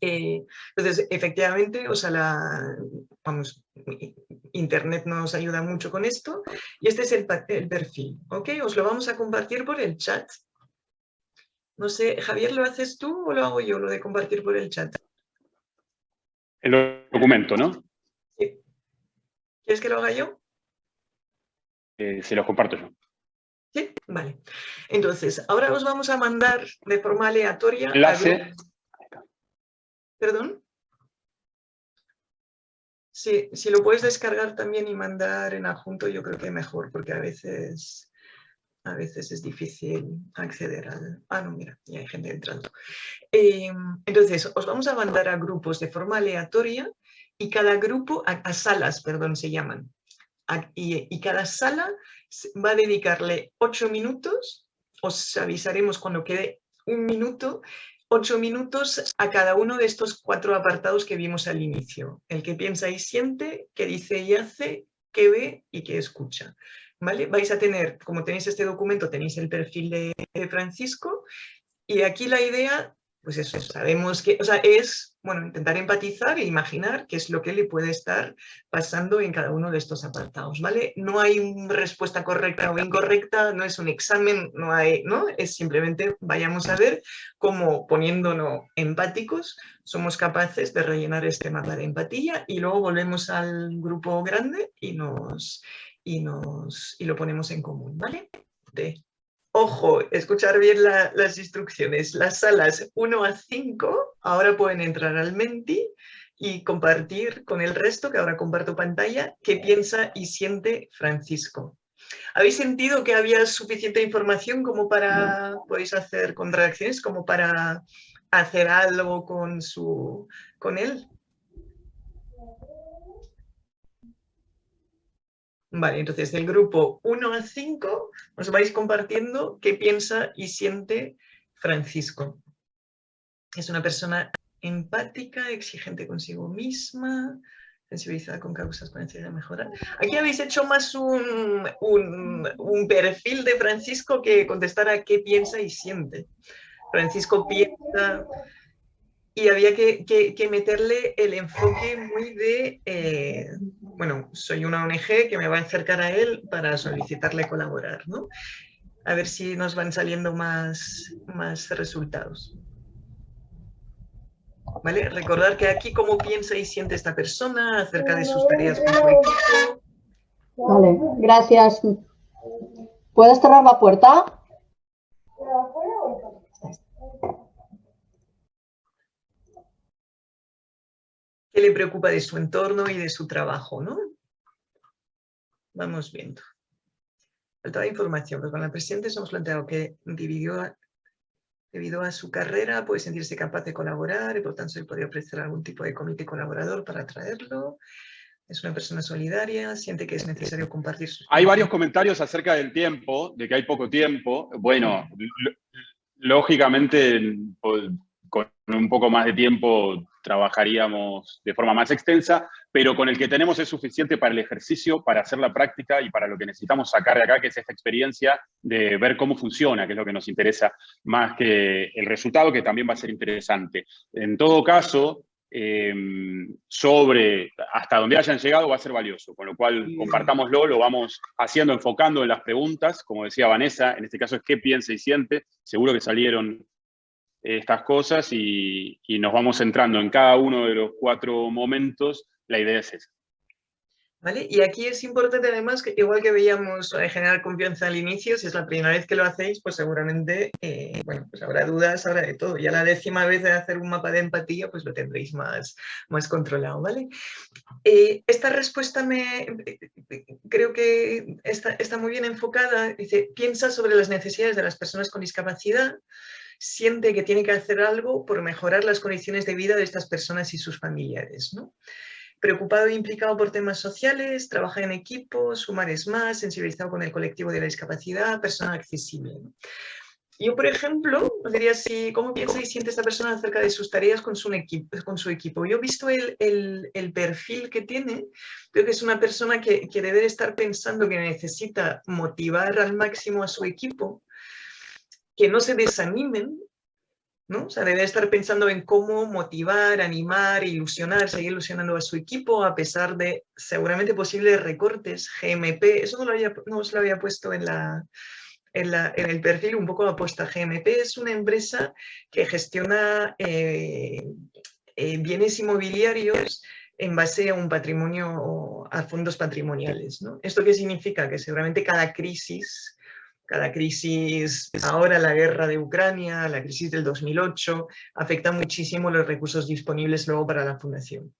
Eh, entonces, efectivamente, o sea, la, vamos, Internet nos ayuda mucho con esto y este es el, el perfil, ¿ok? Os lo vamos a compartir por el chat. No sé, Javier, ¿lo haces tú o lo hago yo, lo de compartir por el chat?
El documento, ¿no?
Sí. ¿Quieres que lo haga yo?
Eh, se lo comparto yo.
Sí, vale. Entonces, ahora os vamos a mandar de forma aleatoria...
Enlace.
¿Perdón? Sí, si lo puedes descargar también y mandar en adjunto, yo creo que mejor, porque a veces a veces es difícil acceder al... Ah, no, mira, ya hay gente entrando. Em, entonces, os vamos a mandar a grupos de forma aleatoria y cada grupo, a, salas, perdón, se llaman. y, cada sala va a dedicarle ocho minutos, os avisaremos cuando quede un minuto, ocho minutos a cada uno de estos cuatro apartados que vimos al inicio. El que piensa y siente, que dice y hace, que ve y que escucha. Vais a tener, como tenéis este documento, tenéis el perfil de, Francisco y aquí la idea, pues eso, sabemos que, o sea, es, bueno, intentar empatizar e imaginar qué es lo que le puede estar pasando en cada uno de estos apartados, ¿vale? No hay una respuesta correcta o incorrecta, no es un examen, no hay, ¿no? Es simplemente vayamos a ver cómo poniéndonos empáticos somos capaces de rellenar este mapa de empatía y luego volvemos al grupo grande y nos y, nos, y lo ponemos en común, ¿vale? Ojo, escuchar bien las instrucciones. Las salas 1 a 5 ahora pueden entrar al Menti y compartir con el resto, que ahora comparto pantalla, qué piensa y siente Francisco. ¿Habéis sentido que había suficiente información como para, podéis hacer con reacciones, como para hacer algo con, su, con él? Vale, entonces del grupo 1 a 5 os vais compartiendo qué piensa y siente Francisco. Es una persona empática, exigente consigo misma, sensibilizada con causas con de mejorar. Aquí habéis hecho más un, un, perfil de Francisco que contestar a qué piensa y siente. Francisco piensa y había que, que, meterle el enfoque muy de, eh, bueno, soy una ONG que me va a acercar a él para solicitarle colaborar, ¿no? A ver si nos van saliendo más, más resultados. ¿Vale? Recordar que aquí cómo piensa y siente esta persona acerca de sus tareas con equipo.
Vale, gracias. ¿Puedes cerrar la puerta?
qué le preocupa de su entorno y de su trabajo, ¿no? Vamos viendo. Faltaba información, pero con la presidenta hemos planteado que dividió, debido a su carrera puede sentirse capaz de colaborar y por tanto se podría ofrecer algún tipo de comité colaborador para traerlo. Es una persona solidaria, siente que es necesario compartir sus...
Hay varios comentarios acerca del tiempo, de que hay poco tiempo. Bueno, lógicamente con un poco más de tiempo trabajaríamos de forma más extensa, pero con el que tenemos es suficiente para el ejercicio, para hacer la práctica y para lo que necesitamos sacar de acá, que es esta experiencia de ver cómo funciona, que es lo que nos interesa más que el resultado, que también va a ser interesante. En todo caso, em, sobre hasta donde hayan llegado va a ser valioso, con lo cual compartámoslo, lo vamos haciendo, enfocando en las preguntas, como decía Vanessa, en este caso es qué piensa y siente, seguro que salieron estas cosas y, nos vamos centrando en cada uno de los cuatro momentos, la idea es esa.
Y aquí es importante además que igual que veíamos eh, generar confianza al inicio, si es la primera vez que lo hacéis, pues seguramente eh, bueno, pues habrá dudas, habrá de todo. Ya la décima vez de hacer un mapa de empatía, pues lo tendréis más, más controlado, ¿vale? Eh, esta respuesta me creo que está, está muy bien enfocada. Dice, piensa sobre las necesidades de las personas con discapacidad, siente que tiene que hacer algo por mejorar las condiciones de vida de estas personas y sus familiares, ¿no? preocupado e implicado por temas sociales, trabaja en equipo, sumar es más, sensibilizado con el colectivo de la discapacidad, persona accesible. Yo, por ejemplo, diría si, ¿cómo piensa y siente esta persona acerca de sus tareas con su equipo? Con su equipo? Yo he visto el, el, perfil que tiene, creo que es una persona que, que debe estar pensando que necesita motivar al máximo a su equipo, que no se desanimen ¿no? O sea, debe estar pensando en cómo motivar, animar, ilusionar, seguir ilusionando a su equipo a pesar de seguramente posibles recortes, GMP, eso no, lo había, no os lo había puesto en, la, en, la, en el perfil, un poco apuesta. GMP es una empresa que gestiona eh, eh, bienes inmobiliarios en base a un patrimonio, a fondos patrimoniales. ¿no? ¿Esto qué significa? Que seguramente cada crisis cada crisis, ahora la guerra de Ucrania, la crisis del 2008, afecta muchísimo los recursos disponibles luego para la fundación.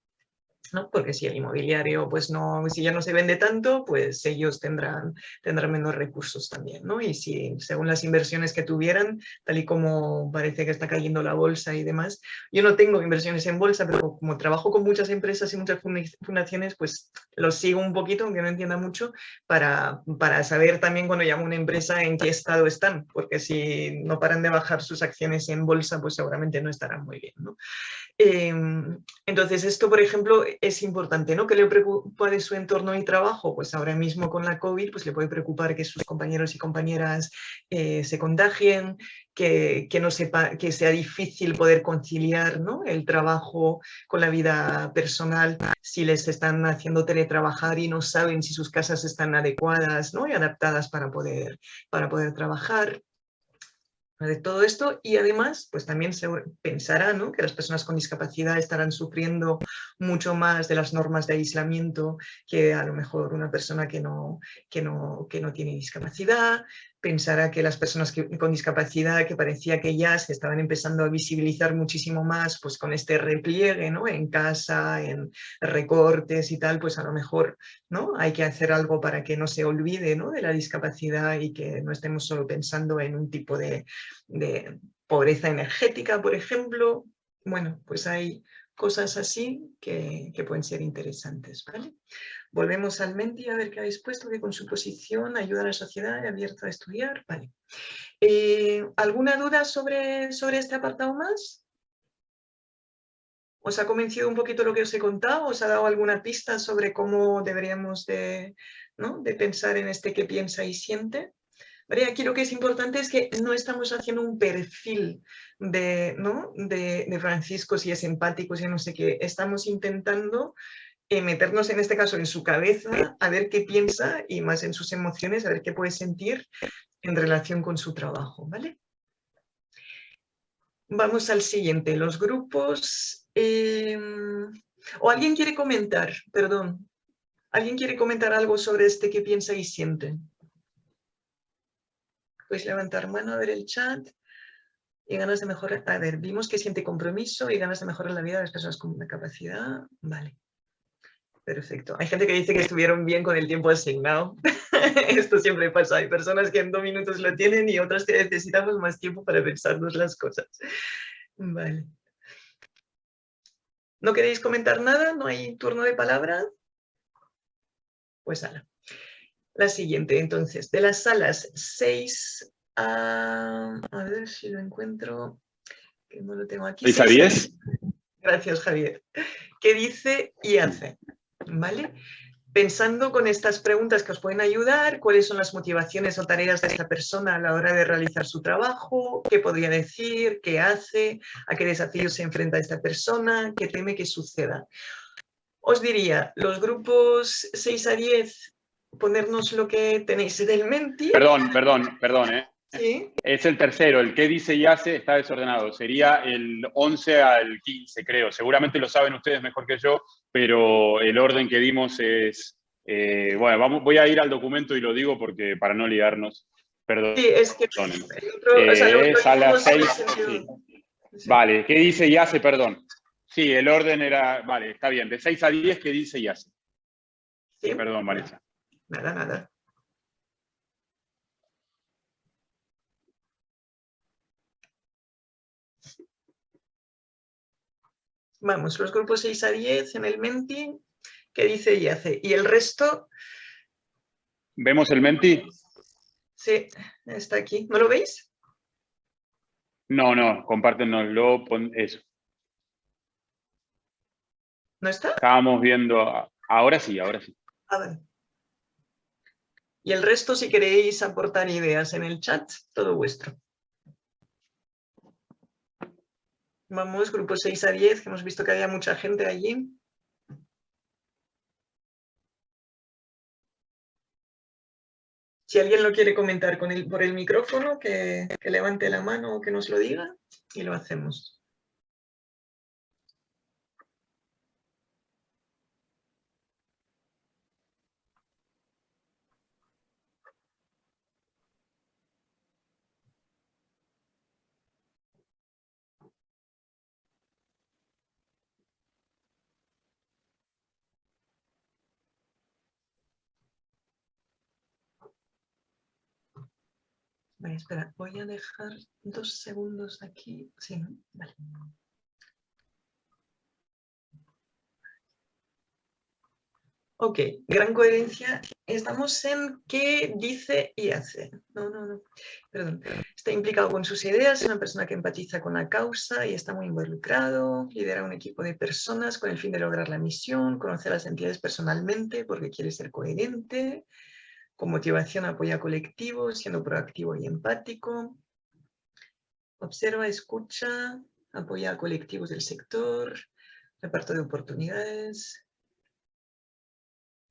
Porque si el inmobiliario, pues no, si ya no se vende tanto, pues ellos tendrán, tendrán menos recursos también, ¿no? Y si según las inversiones que tuvieran, tal y como parece que está cayendo la bolsa y demás, yo no tengo inversiones en bolsa, pero como trabajo con muchas empresas y muchas fundaciones, pues los sigo un poquito, aunque no entienda mucho, para, para saber también cuando llamo a una empresa en qué estado están, porque si no paran de bajar sus acciones en bolsa, pues seguramente no estarán muy bien, ¿no? Em, entonces, esto, por ejemplo, es importante, ¿no? ¿Qué le preocupa de su entorno y trabajo? Pues ahora mismo con la COVID, pues le puede preocupar que sus compañeros y compañeras eh, se contagien, que, no sepa, que sea difícil poder conciliar ¿no? el trabajo con la vida personal si les están haciendo teletrabajar y no saben si sus casas están adecuadas ¿no? y adaptadas para poder, para poder trabajar de todo esto y además pues también se pensará ¿no? que las personas con discapacidad estarán sufriendo mucho más de las normas de aislamiento que a lo mejor una persona que no, que no, que no tiene discapacidad, pensará que las personas con discapacidad que parecía que ya se estaban empezando a visibilizar muchísimo más pues con este repliegue ¿no? en casa, en recortes y tal, pues a lo mejor ¿no? hay que hacer algo para que no se olvide ¿no? de la discapacidad y que no estemos solo pensando en un tipo de, de pobreza energética, por ejemplo. Bueno, pues hay cosas así que, que pueden ser interesantes. ¿vale? Volvemos al Menti a ver qué habéis puesto, que con su posición ayuda a la sociedad abierta a estudiar. Vale. Eh, ¿Alguna duda sobre, sobre este apartado más? ¿Os ha convencido un poquito lo que os he contado? ¿Os ha dado alguna pista sobre cómo deberíamos de, ¿no? de pensar en este que piensa y siente? Aquí lo que es importante es que no estamos haciendo un perfil de, ¿no? de, de Francisco, si es empático, si no sé qué. Estamos intentando eh, meternos en este caso en su cabeza, a ver qué piensa y más en sus emociones, a ver qué puede sentir en relación con su trabajo, ¿vale? Vamos al siguiente, los grupos... Em, ¿O alguien quiere comentar? Perdón. ¿Alguien quiere comentar algo sobre este que piensa y siente? Puedes levantar mano a ver el chat. Y ganas de mejorar... A ver, vimos que siente compromiso y ganas de mejorar la vida de las personas con una capacidad. Vale. Perfecto. Hay gente que dice que estuvieron bien con el tiempo asignado. Esto siempre pasa. Hay personas que en dos minutos lo tienen y otras que necesitamos más tiempo para pensarnos las cosas. Vale. ¿No queréis comentar nada? ¿No hay turno de palabra? Pues ala. La siguiente, entonces, de las salas 6 a... A ver si lo encuentro, que no lo tengo aquí.
¿6 a 10?
Gracias, Javier. ¿Qué dice y hace? ¿vale? Pensando con estas preguntas que os pueden ayudar, cuáles son las motivaciones o tareas de esta persona a la hora de realizar su trabajo, qué podría decir, qué hace, a qué desafíos se enfrenta esta persona, qué teme que suceda. Os diría, los grupos 6 a 10, ponernos lo que tenéis del menti.
Perdón, perdón, perdón, ¿eh? Es el tercero, el que dice y hace está desordenado. Sería el 11 al 15, creo. Seguramente lo saben ustedes mejor que yo, pero el orden que dimos es Eh, bueno, vamos, voy a ir al documento y lo digo porque para no liarnos. Perdón.
Sí, es que
eh, es a las seis. Vale, ¿qué dice y hace? Perdón. Sí, el orden era, vale, está bien, de 6 a 10, ¿qué dice y hace? Sí. Perdón, Vanessa.
Nada, nada. Vamos, los grupos 6 a 10 en el Menti, ¿qué dice y hace? Y el resto...
¿Vemos el Menti?
Sí, está aquí. ¿No lo veis?
No, no, compártenoslo, pon eso.
¿No está?
Estábamos viendo, ahora sí, ahora sí.
A ver. Y el resto, si queréis aportar ideas en el chat, todo vuestro. Vamos, grupo 6 a 10, que hemos visto que había mucha gente allí. Si alguien lo quiere comentar por el micrófono, que levante la mano o que nos lo diga y lo hacemos. Espera, voy a dejar dos segundos aquí. Sí, Vale. Ok, gran coherencia. Estamos en qué dice y hace. No, no, no. Perdón. Está implicado con sus ideas, es una persona que empatiza con la causa y está muy involucrado. Lidera un equipo de personas con el fin de lograr la misión, conocer las entidades personalmente porque quiere ser coherente. Motivación apoya colectivos, siendo proactivo y empático. Observa, escucha, apoya a colectivos del sector, reparto de oportunidades.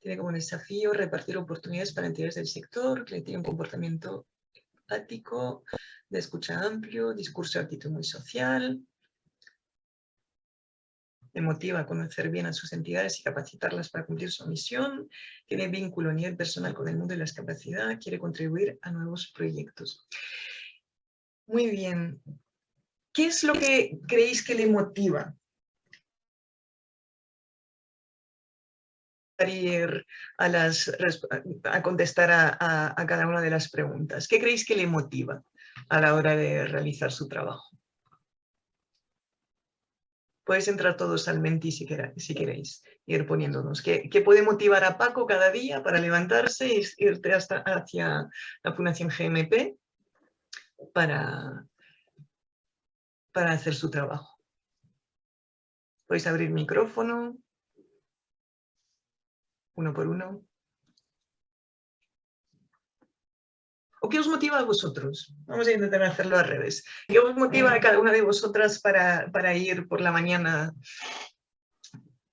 Tiene como desafío repartir oportunidades para entidades del sector, que tiene un comportamiento empático, de escucha amplio, discurso de actitud muy social, le motiva a conocer bien a sus entidades y capacitarlas para cumplir su misión, tiene vínculo a nivel personal con el mundo de la discapacidad, quiere contribuir a nuevos proyectos. Muy bien. ¿Qué es lo que creéis que le motiva? A, las, a contestar a, a cada una de las preguntas. ¿Qué creéis que le motiva a la hora de realizar su trabajo? Podéis entrar todos al Menti si, si queréis, ir poniéndonos. ¿Qué, puede motivar a Paco cada día para levantarse y irte hasta hacia la Fundación GMP para, para hacer su trabajo? Podéis abrir micrófono, uno por uno. ¿O qué os motiva a vosotros? Vamos a intentar hacerlo al revés. ¿Qué os motiva a cada una de vosotras para, ir por la mañana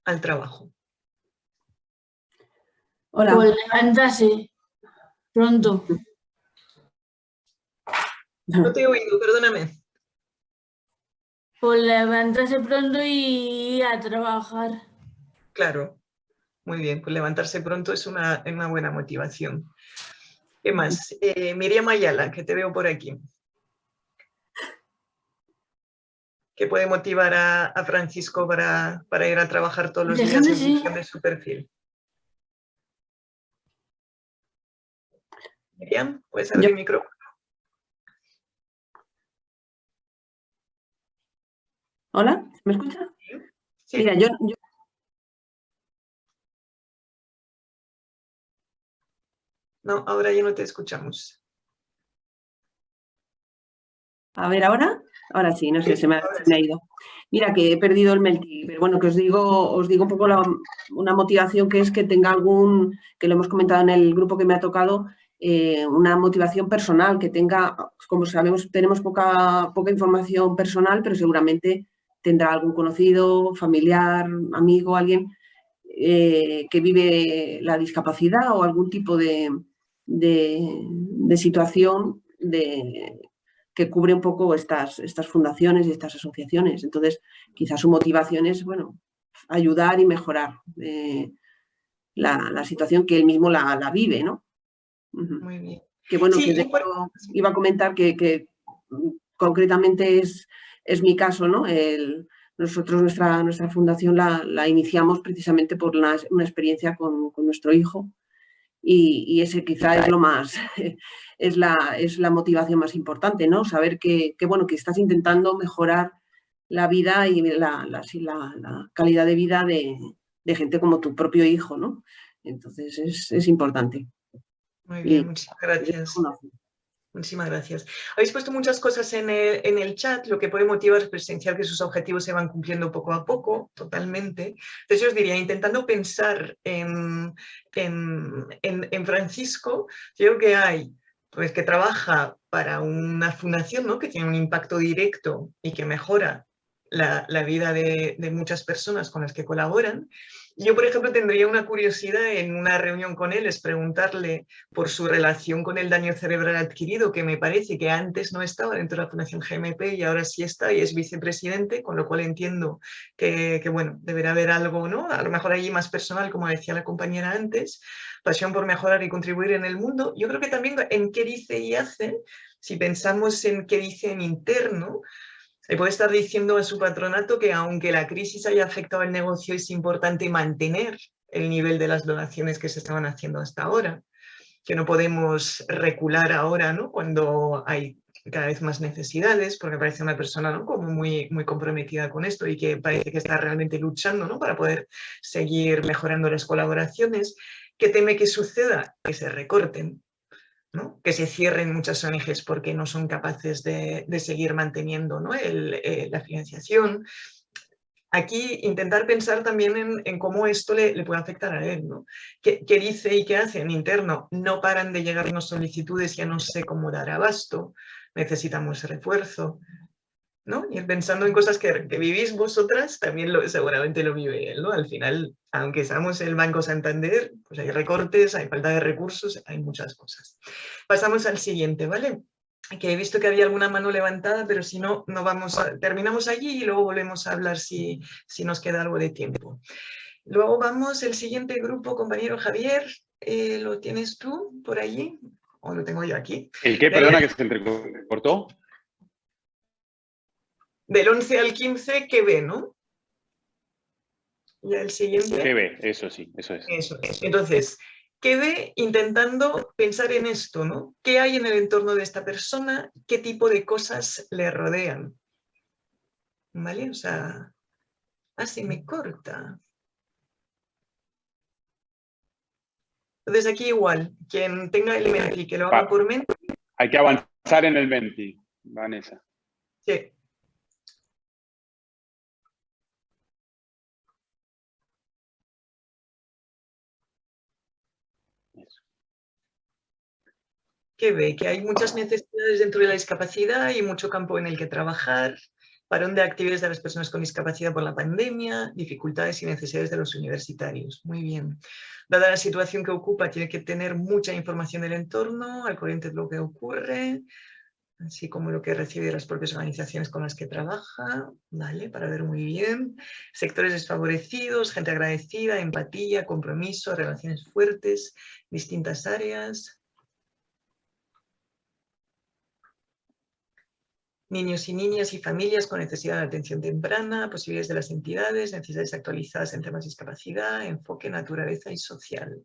al trabajo?
Hola. Pues levantarse pronto.
No te he oído, perdóname.
Pues levantarse pronto y ir a trabajar.
Claro, muy bien, pues levantarse pronto es una, una buena motivación. ¿Qué más? Eh, Miriam Ayala, que te veo por aquí. ¿Qué puede motivar a, Francisco para, ir a trabajar todos los días en función de su perfil? Miriam, ¿puedes abrir el micrófono?
Hola, ¿me escucha? Sí. Mira, yo,
No, ahora ya no te escuchamos.
A ver, ¿ahora? Ahora sí, no sé, se me ha, ido. Mira, que he perdido el melty, pero bueno, que os digo, os digo un poco una motivación que es que tenga algún, que lo hemos comentado en el grupo que me ha tocado, eh, una motivación personal, que tenga, como sabemos, tenemos poca, poca información personal, pero seguramente tendrá algún conocido, familiar, amigo, alguien eh, que vive la discapacidad o algún tipo de, de, situación de, que cubre un poco estas, estas fundaciones y estas asociaciones. Entonces, quizás su motivación es, bueno, ayudar y mejorar. Eh, la, situación que él mismo la, vive, ¿no?
Muy bien.
Que bueno, que iba a comentar que, mm, concretamente es, es, mi caso, ¿no? El, nosotros nuestra, nuestra fundación la, iniciamos precisamente por una experiencia con, nuestro hijo y, ese quizá es lo más, es la, es la motivación más importante, ¿no? Saber que, bueno, que estás intentando mejorar la vida y la, la, la calidad de vida de, de, gente como tu propio hijo, ¿no? Entonces es, es importante.
Muy bien, muchas gracias. Muchísimas gracias. Habéis puesto muchas cosas en el, chat, lo que puede motivar es presenciar que sus objetivos se van cumpliendo poco a poco, totalmente. Entonces yo os diría, intentando pensar en, en, Francisco, creo que hay, pues que trabaja para una fundación ¿no? que tiene un impacto directo y que mejora la, vida de, de muchas personas con las que colaboran, yo, por ejemplo, tendría una curiosidad en una reunión con él, es preguntarle por su relación con el daño cerebral adquirido, que me parece que antes no estaba dentro de la Fundación GMP y ahora sí está y es vicepresidente, con lo cual entiendo que, bueno, deberá haber algo, ¿no? A lo mejor allí más personal, como decía la compañera antes, pasión por mejorar y contribuir en el mundo. Yo creo que también en qué dice y hace, si pensamos en qué dice en interno, le puede estar diciendo a su patronato que aunque la crisis haya afectado al negocio, es importante mantener el nivel de las donaciones que se estaban haciendo hasta ahora, que no podemos recular ahora ¿no? cuando hay cada vez más necesidades, porque parece una persona ¿no? como muy, muy comprometida con esto y que parece que está realmente luchando ¿no? para poder seguir mejorando las colaboraciones, que teme que suceda, que se recorten que se cierren muchas ONGs porque no son capaces de, seguir manteniendo eh, la financiación. Aquí intentar pensar también en, cómo esto le, puede afectar a él. ¿no? ¿Qué, dice y qué hace en interno? No paran de llegarnos solicitudes, ya no sé cómo dar abasto, necesitamos refuerzo. ¿No? Y pensando en cosas que, vivís vosotras, también lo, seguramente lo vive él, ¿no? Al final, aunque seamos el Banco Santander, pues hay recortes, hay falta de recursos, hay muchas cosas. Pasamos al siguiente, ¿vale? Que he visto que había alguna mano levantada, pero si no, no vamos a, terminamos allí y luego volvemos a hablar si, si nos queda algo de tiempo. Luego vamos, el siguiente grupo, compañero Javier, eh, ¿lo tienes tú por allí? ¿O lo tengo yo aquí?
¿El qué? Perdona, que se entrecortó
del 11 al 15, ¿qué ve, no? Y el siguiente.
¿Qué ve? Eso sí, eso es.
Eso es. Entonces, ¿qué ve intentando pensar en esto, no? ¿Qué hay en el entorno de esta persona? ¿Qué tipo de cosas le rodean? ¿Vale? O sea, así me corta. Entonces aquí igual, quien tenga el Menti, que lo haga por Menti.
Hay que avanzar en el Menti, Vanessa.
Sí. Que ve que hay muchas necesidades dentro de la discapacidad y mucho campo en el que trabajar, parón de actividades de las personas con discapacidad por la pandemia, dificultades y necesidades de los universitarios. Muy bien. Dada la situación que ocupa, tiene que tener mucha información del entorno, al corriente de lo que ocurre, así como lo que recibe de las propias organizaciones con las que trabaja, ¿vale? Para ver muy bien. Sectores desfavorecidos, gente agradecida, empatía, compromiso, relaciones fuertes, distintas áreas, niños y niñas y familias con necesidad de atención temprana, posibilidades de las entidades, necesidades actualizadas en temas de discapacidad, enfoque, naturaleza y social.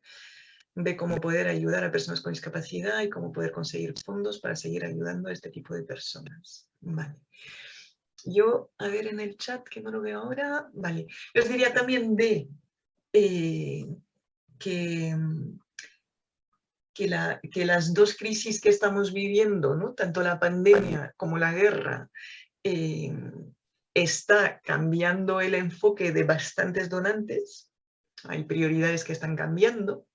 Ve cómo poder ayudar a personas con discapacidad y cómo poder conseguir fondos para seguir ayudando a este tipo de personas. Vale. Yo, a ver en el chat, que no lo veo ahora, vale. Les diría también de eh, que que, las dos crisis que estamos viviendo, ¿no? tanto la pandemia como la guerra, eh, está cambiando el enfoque de bastantes donantes, hay prioridades que están cambiando,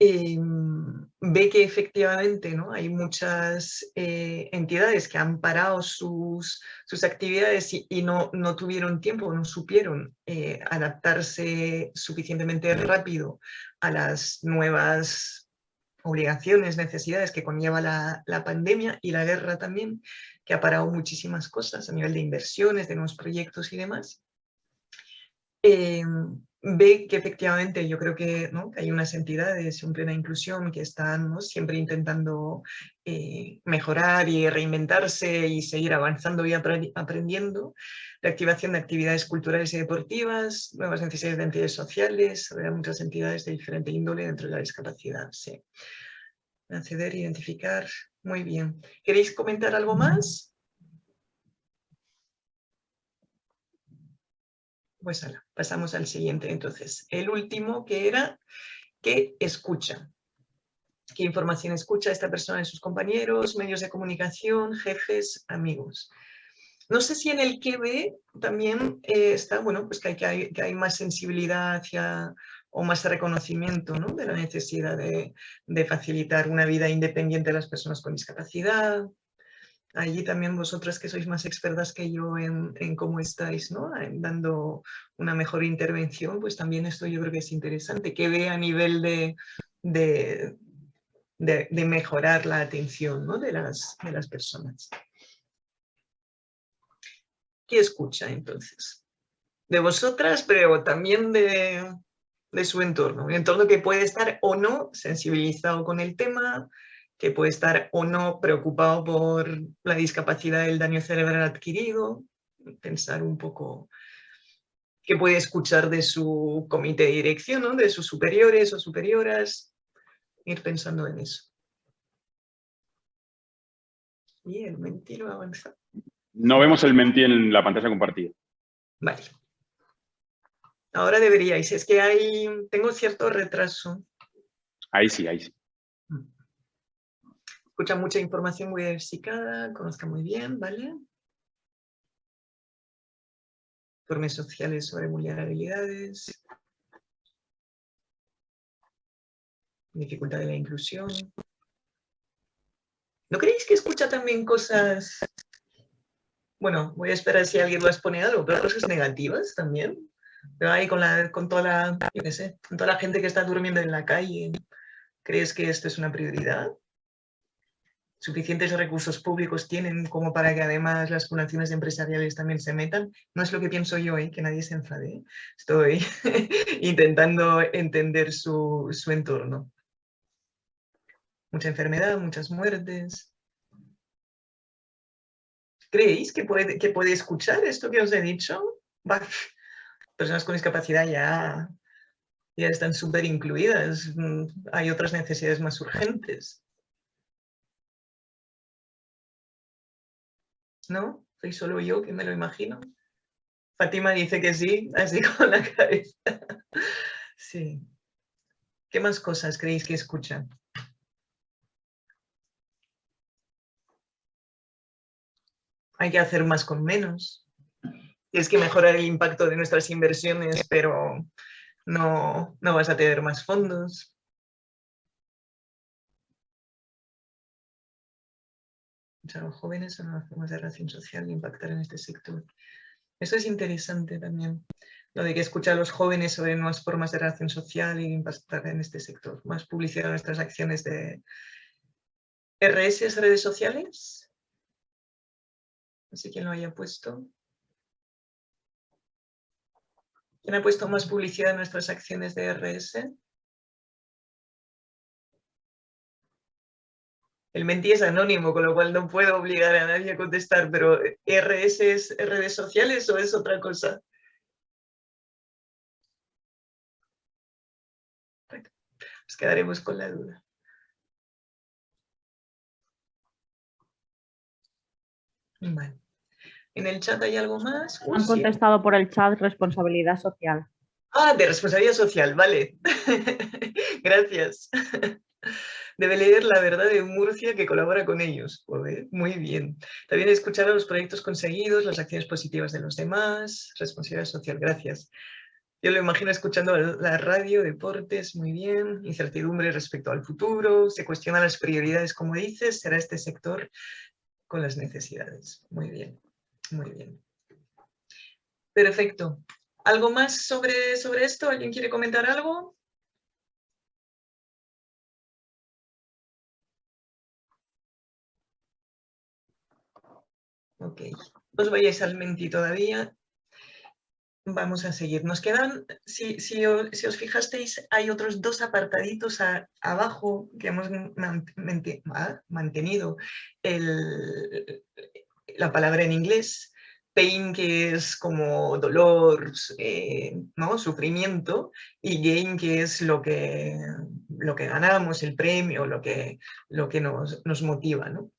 Em, ve que efectivamente ¿no? hay muchas eh, entidades que han parado sus, sus actividades y, no, no, tuvieron tiempo, no supieron eh, adaptarse suficientemente rápido a las nuevas obligaciones, necesidades que conlleva la, la, pandemia y la guerra también, que ha parado muchísimas cosas a nivel de inversiones, de nuevos proyectos y demás. Em, ve que efectivamente yo creo que, ¿no? que hay unas entidades en plena inclusión que están siempre intentando eh, mejorar y reinventarse y seguir avanzando y aprendiendo, la activación de actividades culturales y deportivas, nuevas necesidades de entidades sociales, muchas entidades de diferente índole dentro de la discapacidad. Sí. Acceder, identificar, muy bien. ¿Queréis comentar algo más? Pues ahora, pasamos al siguiente entonces. El último que era que escucha. ¿Qué información escucha esta persona de sus compañeros, medios de comunicación, jefes, amigos? No sé si en el que ve también eh, está, bueno, pues que hay, que hay, que hay más sensibilidad hacia, o más reconocimiento ¿no? de la necesidad de, de, facilitar una vida independiente a las personas con discapacidad, allí también vosotras que sois más expertas que yo en, cómo estáis, ¿no? dando una mejor intervención, pues también esto yo creo que es interesante, que ve a nivel de, de, de, mejorar la atención ¿no? de, las, de las personas. ¿Qué escucha entonces? De vosotras, pero también de, de su entorno, un entorno que puede estar o no sensibilizado con el tema, que puede estar o no preocupado por la discapacidad del daño cerebral adquirido, pensar un poco qué puede escuchar de su comité de dirección, de sus superiores o superioras, ir pensando en eso. Y el mentí no avanza.
No vemos el mentí en la pantalla compartida.
Vale. Ahora deberíais, es que hay, tengo cierto retraso.
Ahí sí, ahí sí
escucha mucha información muy diversificada, conozca muy bien, ¿vale? Informes sociales sobre vulnerabilidades. Dificultad de la inclusión. ¿No creéis que escucha también cosas... Bueno, voy a esperar si alguien lo expone algo, pero cosas negativas también. Pero ahí con, la, con toda la, yo qué sé, con toda la gente que está durmiendo en la calle, ¿crees que esto es una prioridad? Suficientes recursos públicos tienen como para que además las fundaciones empresariales también se metan. No es lo que pienso yo, ¿eh? que nadie se enfade. ¿eh? Estoy intentando entender su, entorno. Mucha enfermedad, muchas muertes. ¿Creéis que puede, que puede escuchar esto que os he dicho? personas con discapacidad ya, ya están súper incluidas. Mm, hay otras necesidades más urgentes. ¿No? Soy solo yo que me lo imagino. Fátima dice que sí, así con la cabeza. Sí. ¿Qué más cosas creéis que escuchan? Hay que hacer más con menos. Tienes que mejorar el impacto de nuestras inversiones, pero no, no vas a tener más fondos. A los jóvenes en las formas de relación social impactar en este sector. Eso es interesante también, lo de que escucha a los jóvenes sobre nuevas formas de relación social y impactar en este sector. Más publicidad de nuestras acciones de RS, redes sociales. No sé quién lo haya puesto. ¿Quién ha puesto más publicidad en nuestras acciones de RS? El mentí es anónimo, con lo cual no puedo obligar a nadie a contestar, pero ¿RS es redes sociales o es otra cosa? nos quedaremos con la duda. Vale. ¿En el chat hay algo más?
Han contestado por el chat responsabilidad social.
Ah, de responsabilidad social, vale. Gracias debe leer La Verdad de Murcia que colabora con ellos. muy bien. También escuchar a los proyectos conseguidos, las acciones positivas de los demás, responsabilidad social. Gracias. Yo lo imagino escuchando la radio, deportes, muy bien, incertidumbre respecto al futuro, se cuestionan las prioridades, como dices, será este sector con las necesidades. Muy bien, muy bien. Perfecto. ¿Algo más sobre, sobre esto? ¿Alguien quiere comentar algo? Ok, os vayáis al menti todavía. vamos a seguir. Nos quedan, si, si, os, fijasteis, hay otros dos apartaditos abajo que hemos ah, mantenido el, la palabra en inglés, pain que es como dolor, eh, ¿no? sufrimiento, y gain que es lo que, lo que ganamos, el premio, lo que, lo que nos, nos motiva. ¿no?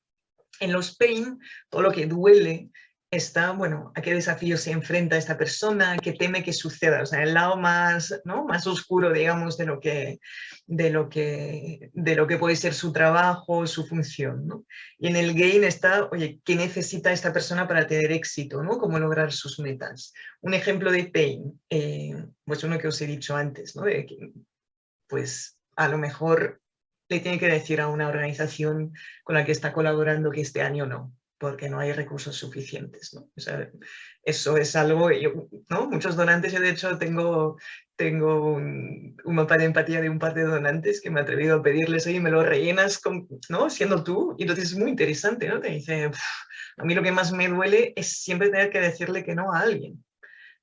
En los pain, todo lo que duele está, bueno, a qué desafío se enfrenta esta persona, qué teme que suceda, o sea, el lado más, ¿no? más oscuro, digamos, de lo, que, de, lo que, de lo que puede ser su trabajo, su función. ¿no? Y en el gain está, oye, ¿qué necesita esta persona para tener éxito? ¿no? ¿Cómo lograr sus metas? Un ejemplo de pain, eh, pues uno que os he dicho antes, ¿no? De pues a lo mejor le tiene que decir a una organización con la que está colaborando que este año no, porque no hay recursos suficientes. ¿no? eso es algo, yo, ¿no? muchos donantes, yo de hecho tengo, tengo un, mapa de empatía de un par de donantes que me he atrevido a pedirles, oye, me lo rellenas con, ¿no? siendo tú, y entonces es muy interesante, ¿no? te dice, a mí lo que más me duele es siempre tener que decirle que no a alguien.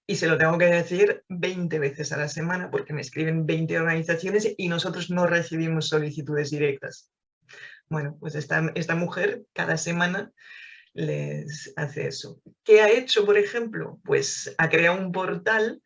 Y se lo tengo que decir 20 veces a la semana porque me escriben 20 organizaciones y nosotros no recibimos solicitudes directas. Bueno, pues esta, esta mujer cada semana les hace eso. ¿Qué ha hecho, por ejemplo? Pues ha creado un portal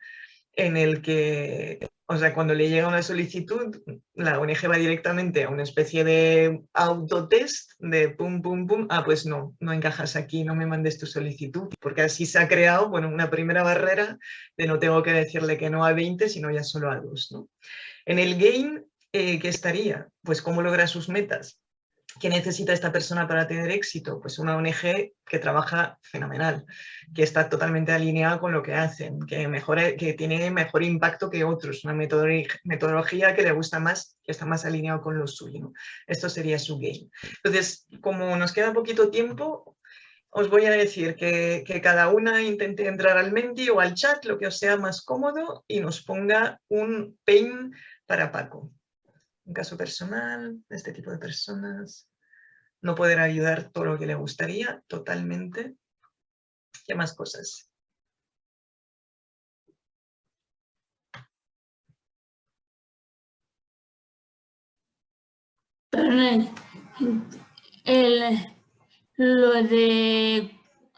en el que, o sea, cuando le llega una solicitud, la ONG va directamente a una especie de autotest de pum, pum, pum, ah, pues no, no encajas aquí, no me mandes tu solicitud, porque así se ha creado, bueno, una primera barrera de no tengo que decirle que no a 20, sino ya solo a dos, ¿no? En el game, eh, ¿qué estaría? Pues cómo logra sus metas. ¿Qué necesita esta persona para tener éxito? Pues una ONG que trabaja fenomenal, que está totalmente alineada con lo que hacen, que, mejora, que tiene mejor impacto que otros, una metodología que le gusta más, que está más alineado con lo suyo. Esto sería su game. Entonces, como nos queda poquito tiempo, os voy a decir que, que, cada una intente entrar al Menti o al chat, lo que os sea más cómodo, y nos ponga un pain para Paco un caso personal de este tipo de personas, no poder ayudar todo lo que le gustaría totalmente. ¿Qué más cosas?
El, lo de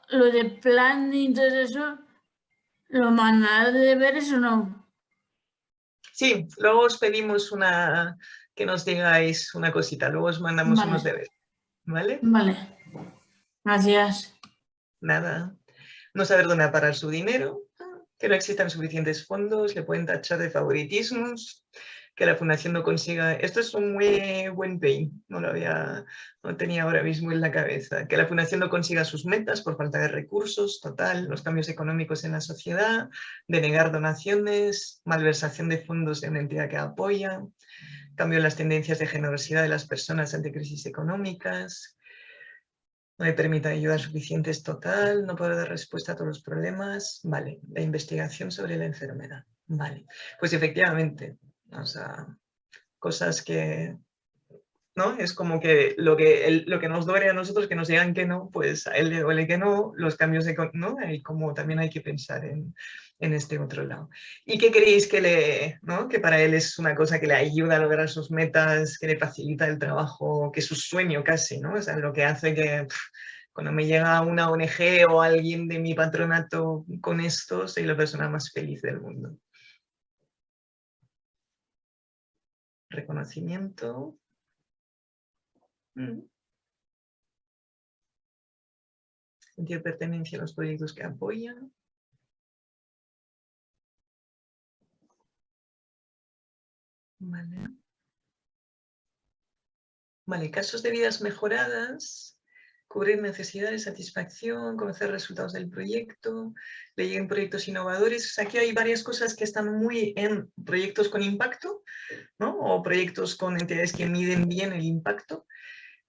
lo de plan y todo eso, ¿lo mandan de ver eso no?
Sí, luego os pedimos una, que nos digáis una cosita, luego os mandamos unos deberes. ¿Vale?
Vale. Gracias.
Nada. No saber dónde parar su dinero, que no existan suficientes fondos, le pueden tachar de favoritismos, que la fundación no consiga... Esto es un muy buen pain, no lo había, no tenía ahora mismo en la cabeza. Que la fundación no consiga sus metas por falta de recursos, total, los cambios económicos en la sociedad, denegar donaciones, malversación de fondos de una entidad que apoya, cambio en las tendencias de generosidad de las personas ante crisis económicas, no le permita ayudas suficientes total, no puede dar respuesta a todos los problemas. Vale, la investigación sobre la enfermedad. Vale, pues efectivamente, o sea, cosas que, ¿no? Es como que lo que, lo que nos duele a nosotros, que nos digan que no, pues a él le duele que no, los cambios de, ¿no? Y como también hay que pensar en, en este otro lado. ¿Y qué creéis que le, ¿no? que para él es una cosa que le ayuda a lograr sus metas, que le facilita el trabajo, que es su sueño casi, ¿no? O sea, lo que hace que cuando me llega una ONG o alguien de mi patronato con esto, soy la persona más feliz del mundo. reconocimiento. Sentir pertenencia a los proyectos que apoyan. Vale. Casos de vidas mejoradas cubrir necesidades, satisfacción, conocer resultados del proyecto, leer en proyectos innovadores. aquí hay varias cosas que están muy en proyectos con impacto, ¿no? o proyectos con entidades que miden bien el impacto.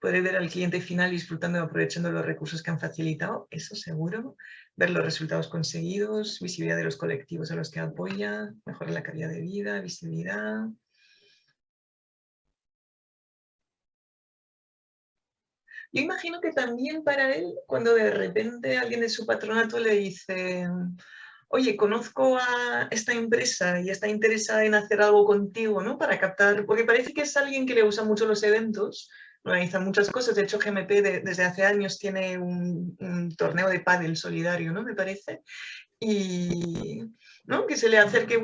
Puede ver al cliente final disfrutando y aprovechando los recursos que han facilitado, eso seguro. Ver los resultados conseguidos, visibilidad de los colectivos a los que apoya, mejorar la calidad de vida, visibilidad, Yo imagino que también para él, cuando de repente alguien de su patronato le dice, oye, conozco a esta empresa y está interesada en hacer algo contigo, ¿no? Para captar, porque parece que es alguien que le usa mucho los eventos, organiza muchas cosas. De hecho, GMP desde hace años tiene un, torneo de pádel solidario, ¿no? Me parece. Y ¿no? que se le acerque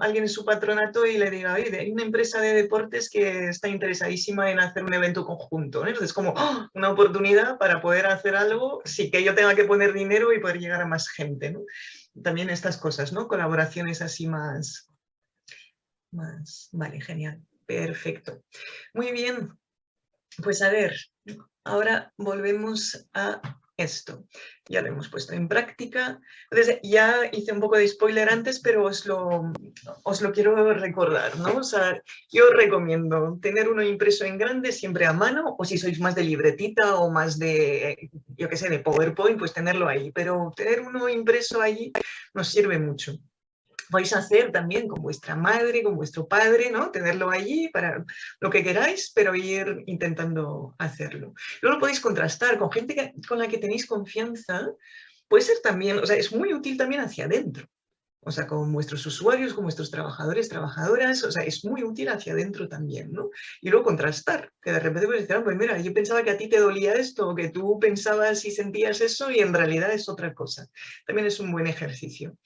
alguien en su patronato y le diga, oye, hay una empresa de deportes que está interesadísima en hacer un evento conjunto. ¿no? Entonces, como ¡oh! una oportunidad para poder hacer algo sin que yo tenga que poner dinero y poder llegar a más gente. ¿no? También estas cosas, ¿no? Colaboraciones así más... más... Vale, genial. Perfecto. Muy bien, pues a ver, ahora volvemos a esto. Ya lo hemos puesto en práctica. Ya hice un poco de spoiler antes, pero os lo, os lo quiero recordar, ¿no? O sea, yo recomiendo tener uno impreso en grande siempre a mano, o si sois más de libretita o más de, yo qué sé, de PowerPoint, pues tenerlo ahí. Pero tener uno impreso allí nos sirve mucho vais hacer también con vuestra madre, con vuestro padre, ¿no? Tenerlo allí para lo que queráis, pero ir intentando hacerlo. Luego lo podéis contrastar con gente con la que tenéis confianza, puede ser también, o sea, es muy útil también hacia adentro. O sea, con vuestros usuarios, con vuestros trabajadores, trabajadoras, o sea, es muy útil hacia adentro también, ¿no? Y luego contrastar, que de repente puedes decir, ah, pues mira, yo pensaba que a ti te dolía esto, que tú pensabas y sentías eso, y en realidad es otra cosa. También es un buen ejercicio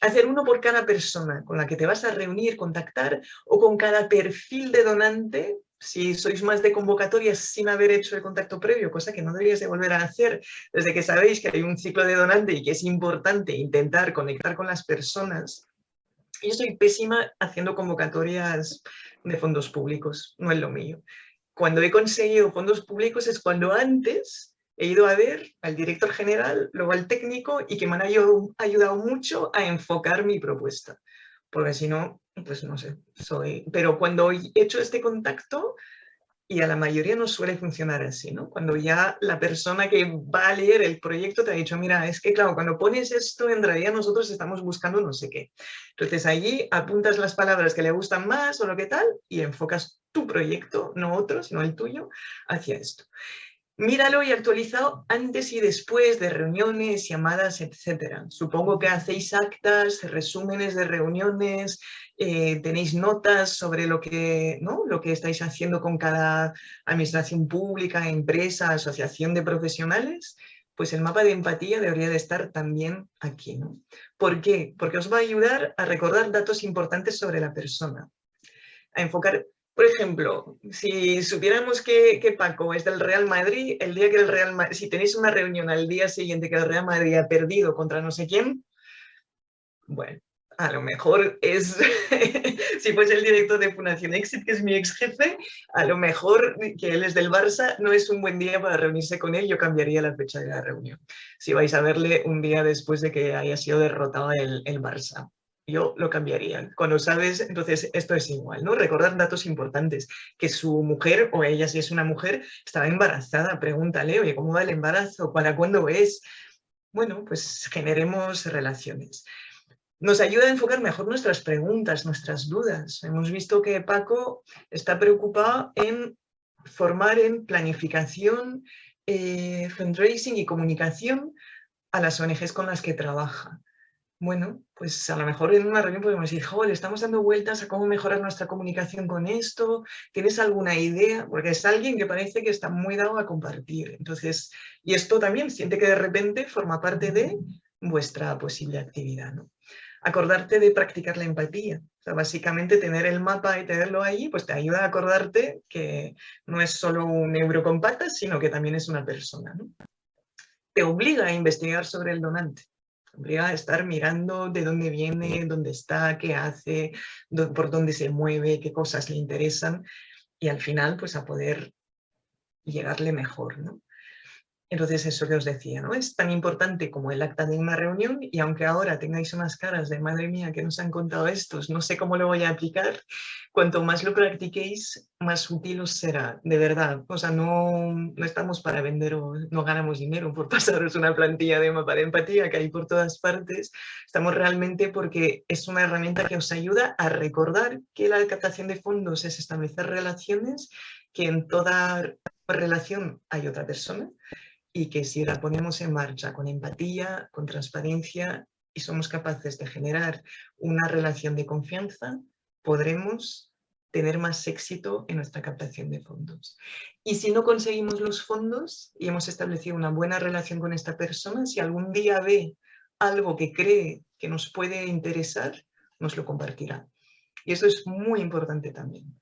hacer uno por cada persona con la que te vas a reunir, contactar, o con cada perfil de donante, si sois más de convocatorias sin haber hecho el contacto previo, cosa que no deberíais de volver a hacer desde que sabéis que hay un ciclo de donante y que es importante intentar conectar con las personas. Yo soy pésima haciendo convocatorias de fondos públicos, no es lo mío. Cuando he conseguido fondos públicos es cuando antes he ido a ver al director general, luego al técnico y que me han ayudado, mucho a enfocar mi propuesta. Porque si no, pues no sé, soy... Pero cuando he hecho este contacto, y a la mayoría no suele funcionar así, ¿no? Cuando ya la persona que va a leer el proyecto te ha dicho, mira, es que claro, cuando pones esto, en realidad nosotros estamos buscando no sé qué. Entonces allí apuntas las palabras que le gustan más o lo que tal y enfocas tu proyecto, no otro, sino el tuyo, hacia esto míralo y actualizado antes y después de reuniones, llamadas, etc. Supongo que hacéis actas, resúmenes de reuniones, eh, tenéis notas sobre lo que, ¿no? lo que estáis haciendo con cada administración pública, empresa, asociación de profesionales, pues el mapa de empatía debería de estar también aquí. ¿no? ¿Por qué? Porque os va a ayudar a recordar datos importantes sobre la persona, a enfocar por ejemplo, si supiéramos que, Paco es del Real Madrid, el día que el Real Madrid, si tenéis una reunión al día siguiente que el Real Madrid ha perdido contra no sé quién, bueno, a lo mejor es, si fuese el director de Fundación Exit, que es mi ex jefe, a lo mejor que él es del Barça, no es un buen día para reunirse con él, yo cambiaría la fecha de la reunión. Si vais a verle un día después de que haya sido derrotado el, el Barça yo lo cambiaría. Cuando sabes, entonces esto es igual, ¿no? Recordar datos importantes, que su mujer, o ella si es una mujer, estaba embarazada, pregúntale, oye, ¿cómo va el embarazo? ¿Para cuándo es? Bueno, pues generemos relaciones. Nos ayuda a enfocar mejor nuestras preguntas, nuestras dudas. Hemos visto que Paco está preocupado en formar en planificación, eh, fundraising y comunicación a las ONGs con las que trabaja bueno, pues a lo mejor en una reunión podemos decir, joder, estamos dando vueltas a cómo mejorar nuestra comunicación con esto, ¿tienes alguna idea? Porque es alguien que parece que está muy dado a compartir. Entonces, y esto también siente que de repente forma parte de vuestra posible actividad, ¿no? Acordarte de practicar la empatía. O sea, básicamente tener el mapa y tenerlo ahí, pues te ayuda a acordarte que no es solo un euro con patas, sino que también es una persona, ¿no? Te obliga a investigar sobre el donante a estar mirando de dónde viene, dónde está, qué hace, por dónde se mueve, qué cosas le interesan y al final pues a poder llegarle mejor, ¿no? Entonces, eso que os decía, ¿no? Es tan importante como el acta de una reunión y aunque ahora tengáis unas caras de madre mía que nos han contado estos, no sé cómo lo voy a aplicar, cuanto más lo practiquéis, más útil os será, de verdad. O sea, no, no estamos para vender o no ganamos dinero por pasaros una plantilla de mapa de empatía que hay por todas partes. Estamos realmente porque es una herramienta que os ayuda a recordar que la captación de fondos es establecer relaciones, que en toda relación hay otra persona y que si la ponemos en marcha con empatía, con transparencia y somos capaces de generar una relación de confianza, podremos tener más éxito en nuestra captación de fondos. Y si no conseguimos los fondos y hemos establecido una buena relación con esta persona, si algún día ve algo que cree que nos puede interesar, nos lo compartirá. Y eso es muy importante también,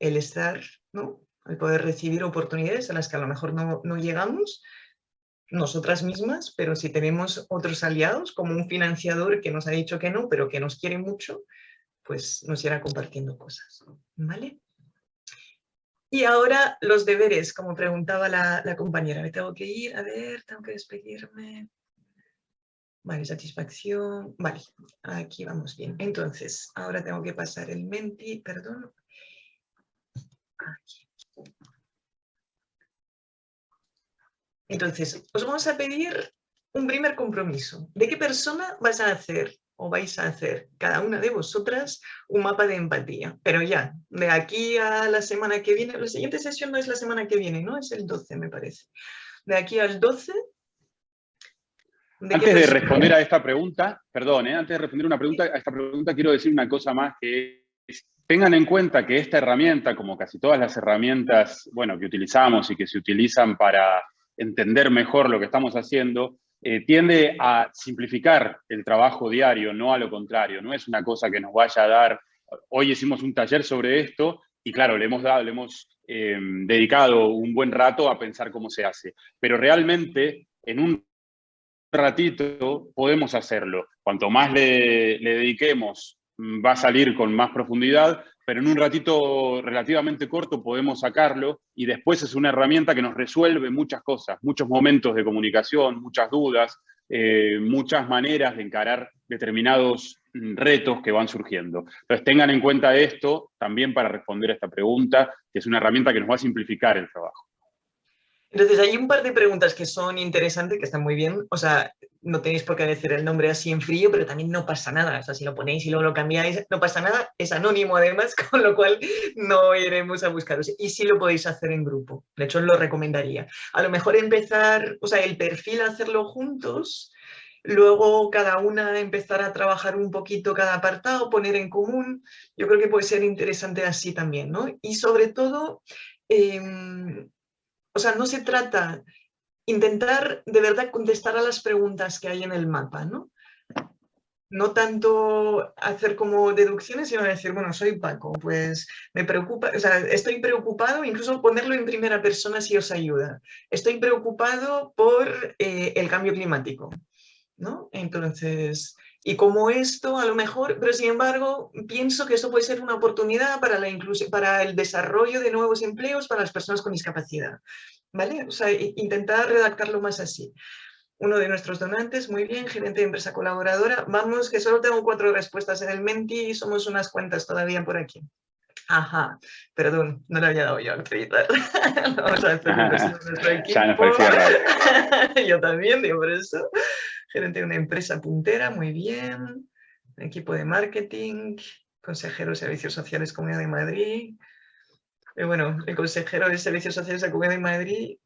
el estar, ¿no? el poder recibir oportunidades a las que a lo mejor no, no llegamos, nosotras mismas, pero si tenemos otros aliados, como un financiador que nos ha dicho que no, pero que nos quiere mucho, pues nos irá compartiendo cosas. ¿Vale? Y ahora los deberes, como preguntaba la, la compañera. Me tengo que ir, a ver, tengo que despedirme. Vale, satisfacción. Vale, aquí vamos bien. Entonces, ahora tengo que pasar el menti, perdón. Aquí. Entonces, os vamos a pedir un primer compromiso. ¿De qué persona vas a hacer o vais a hacer cada una de vosotras un mapa de empatía? Pero ya, de aquí a la semana que viene, la siguiente sesión no es la semana que viene, ¿no? Es el 12, me parece. De aquí al 12...
antes de responder a esta pregunta, perdón, ¿eh? antes de responder una pregunta, a esta pregunta quiero decir una cosa más que es, tengan en cuenta que esta herramienta, como casi todas las herramientas, bueno, que utilizamos y que se utilizan para entender mejor lo que estamos haciendo, eh, tiende a simplificar el trabajo diario, no a lo contrario. No es una cosa que nos vaya a dar, hoy hicimos un taller sobre esto y claro, le hemos, dado, le hemos eh, dedicado un buen rato a pensar cómo se hace. Pero realmente en un ratito podemos hacerlo. Cuanto más le, le dediquemos, va a salir con más profundidad, pero en un ratito relativamente corto podemos sacarlo y después es una herramienta que nos resuelve muchas cosas, muchos momentos de comunicación, muchas dudas, eh, muchas maneras de encarar determinados retos que van surgiendo. Entonces tengan en cuenta esto también para responder a esta pregunta, que es una herramienta que nos va a simplificar el trabajo.
Entonces hay un par de preguntas que son interesantes, que están muy bien. O sea, no tenéis por qué decir el nombre así en frío, pero también no pasa nada. O sea, si lo ponéis y luego lo cambiáis, no pasa nada. Es anónimo además, con lo cual no iremos a buscaros. Y sí lo podéis hacer en grupo. De hecho, lo recomendaría. A lo mejor empezar, o sea, el perfil hacerlo juntos, luego cada una empezar a trabajar un poquito cada apartado, poner en común. Yo creo que puede ser interesante así también, ¿no? Y sobre todo... Em, o sea, no se trata intentar de verdad contestar a las preguntas que hay en el mapa, ¿no? No tanto hacer como deducciones, sino decir, bueno, soy Paco, pues me preocupa, o sea, estoy preocupado, incluso ponerlo en primera persona si os ayuda. Estoy preocupado por eh, el cambio climático, ¿no? Entonces, y como esto, a lo mejor, pero sin embargo, pienso que esto puede ser una oportunidad para, la para el desarrollo de nuevos empleos para las personas con discapacidad. ¿Vale? O sea, intentar redactarlo más así. Uno de nuestros donantes, muy bien, gerente de empresa colaboradora. Vamos, que solo tengo cuatro respuestas en el Menti y somos unas cuantas todavía por aquí. Ajá, perdón, no le había dado yo a acreditar. Vamos a hacer un de nuestro equipo. yo también, digo por eso gerente de una empresa puntera, muy bien, equipo de marketing, consejero de Servicios Sociales Comunidad de Madrid. Y bueno, el consejero de Servicios Sociales de Comunidad de Madrid,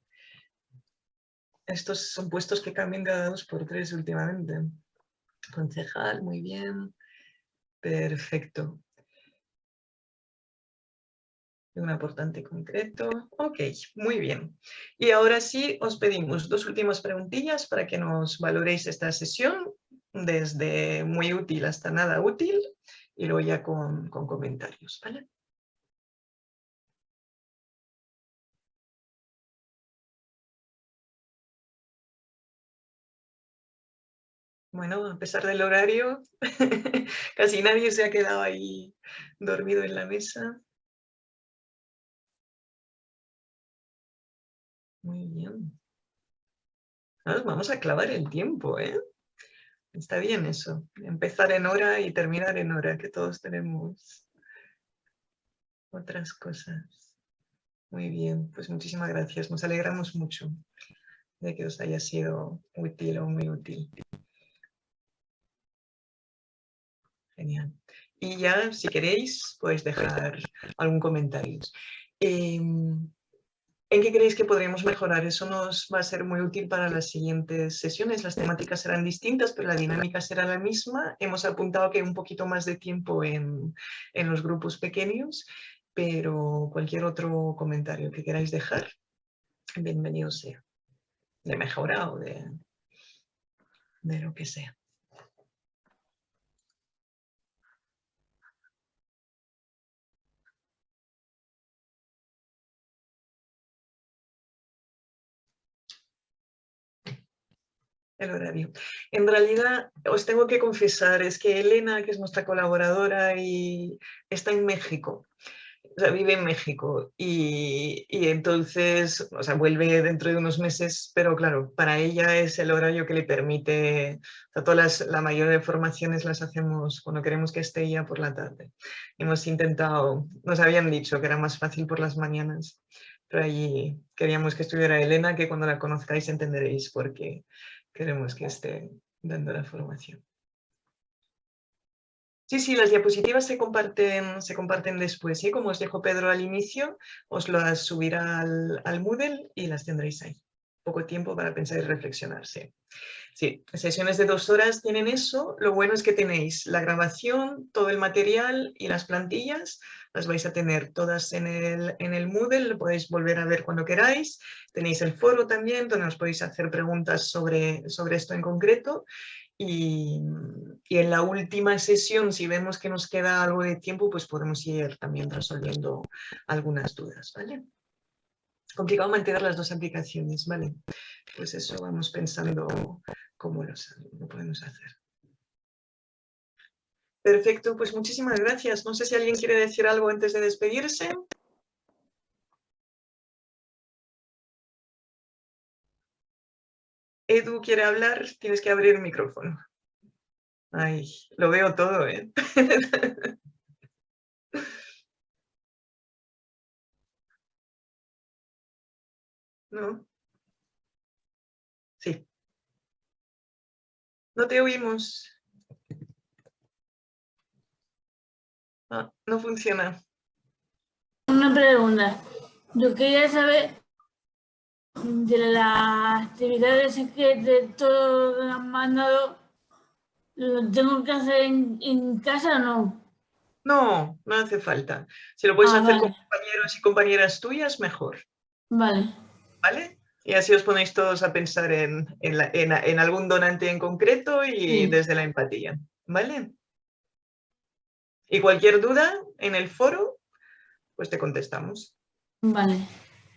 estos son puestos que cambian cada dos por tres últimamente. Concejal, muy bien, perfecto. Un aportante concreto. Ok, muy bien. Y ahora sí os pedimos dos últimas preguntillas para que nos valoréis esta sesión, desde muy útil hasta nada útil, y luego ya con, con comentarios. Bueno, a pesar del horario, casi nadie se ha quedado ahí dormido en la mesa. Muy bien. vamos a clavar el tiempo, ¿eh? Está bien eso. Empezar en hora y terminar en hora, que todos tenemos otras cosas. Muy bien, pues muchísimas gracias. Nos alegramos mucho de que os haya sido útil o muy útil. Genial. Y ya, si queréis, podéis dejar algún comentario. Em, ¿En qué creéis que podríamos mejorar? Eso nos va a ser muy útil para las siguientes sesiones. Las temáticas serán distintas, pero la dinámica será la misma. Hemos apuntado que un poquito más de tiempo en, en los grupos pequeños, pero cualquier otro comentario que queráis dejar, bienvenido sea. De mejora o de, de lo que sea. El horario. En realidad, os tengo que confesar, es que Elena, que es nuestra colaboradora, y está en México. O sea, vive en México y, entonces, o sea, vuelve dentro de unos meses, pero claro, para ella es el horario que le permite, o sea, todas las, la mayoría de formaciones las hacemos cuando queremos que esté ella por la tarde. Hemos intentado, nos habían dicho que era más fácil por las mañanas, pero allí queríamos que estuviera Elena, que cuando la conozcáis entenderéis por qué queremos que esté dando la formación. Sí, sí, las diapositivas se comparten, se comparten después. ¿sí? Como os dijo Pedro al inicio, os las subirá al, al Moodle y las tendréis ahí. Poco tiempo para pensar y reflexionar. Sí. sesiones de dos horas tienen eso. Lo bueno es que tenéis la grabación, todo el material y las plantillas. Las vais a tener todas en el, en el Moodle, lo podéis volver a ver cuando queráis. Tenéis el foro también, donde os podéis hacer preguntas sobre, sobre esto en concreto. Y, en la última sesión, si vemos que nos queda algo de tiempo, pues podemos ir también resolviendo algunas dudas, ¿vale? Complicado mantener las dos aplicaciones, ¿vale? Pues eso, vamos pensando cómo lo, podemos hacer. Perfecto, pues muchísimas gracias. No sé si alguien quiere decir algo antes de despedirse. Edu quiere hablar, tienes que abrir el micrófono. Ay, lo veo todo, ¿eh? ¿No? Sí. No te oímos. Ah, no funciona.
Una pregunta. Yo quería saber de las actividades que de todo han mandado, ¿lo tengo que hacer en, casa o no?
No, no hace falta. Si lo puedes
Ah,
hacer
vale.
con compañeros y compañeras tuyas, mejor.
Vale,
¿Vale? Y así os ponéis todos a pensar en, en la- en- en algún donante en concreto y
Sí.
desde la empatía. ¿Vale? Y cualquier duda en el foro, pues te contestamos.
vale.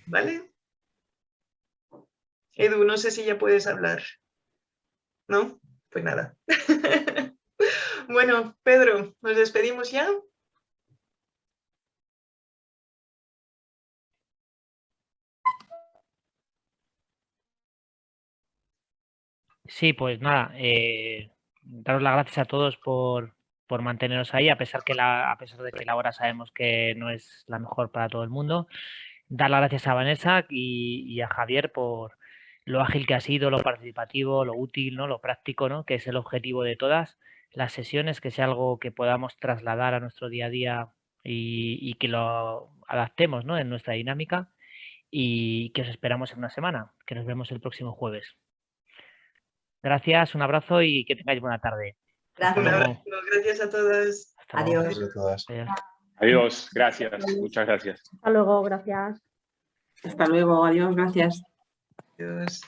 ¿Vale? Edu, no sé si ya puedes hablar. ¿No? Pues nada. bueno, Pedro, ¿nos despedimos ya?
Sí, pues nada, eh, daros las gracias a todos por, por manteneros ahí, a pesar, que la, a pesar de que la hora sabemos que no es la mejor para todo el mundo. Dar las gracias a Vanessa y, a Javier por lo ágil que ha sido, lo participativo, lo útil, ¿no? lo práctico, ¿no? que es el objetivo de todas las sesiones, que sea algo que podamos trasladar a nuestro día a día y, y que lo adaptemos ¿no? en nuestra dinámica y que os esperamos en una semana, que nos vemos el próximo jueves. Gracias, un abrazo y que tengáis buena tarde.
Un
Gracias.
luego.
abrazo, gracias a.
Adiós.
Gracias todas.
Adiós.
Adiós, gracias, muchas gracias.
Hasta luego, gracias.
Hasta luego, adiós, gracias.
Adiós.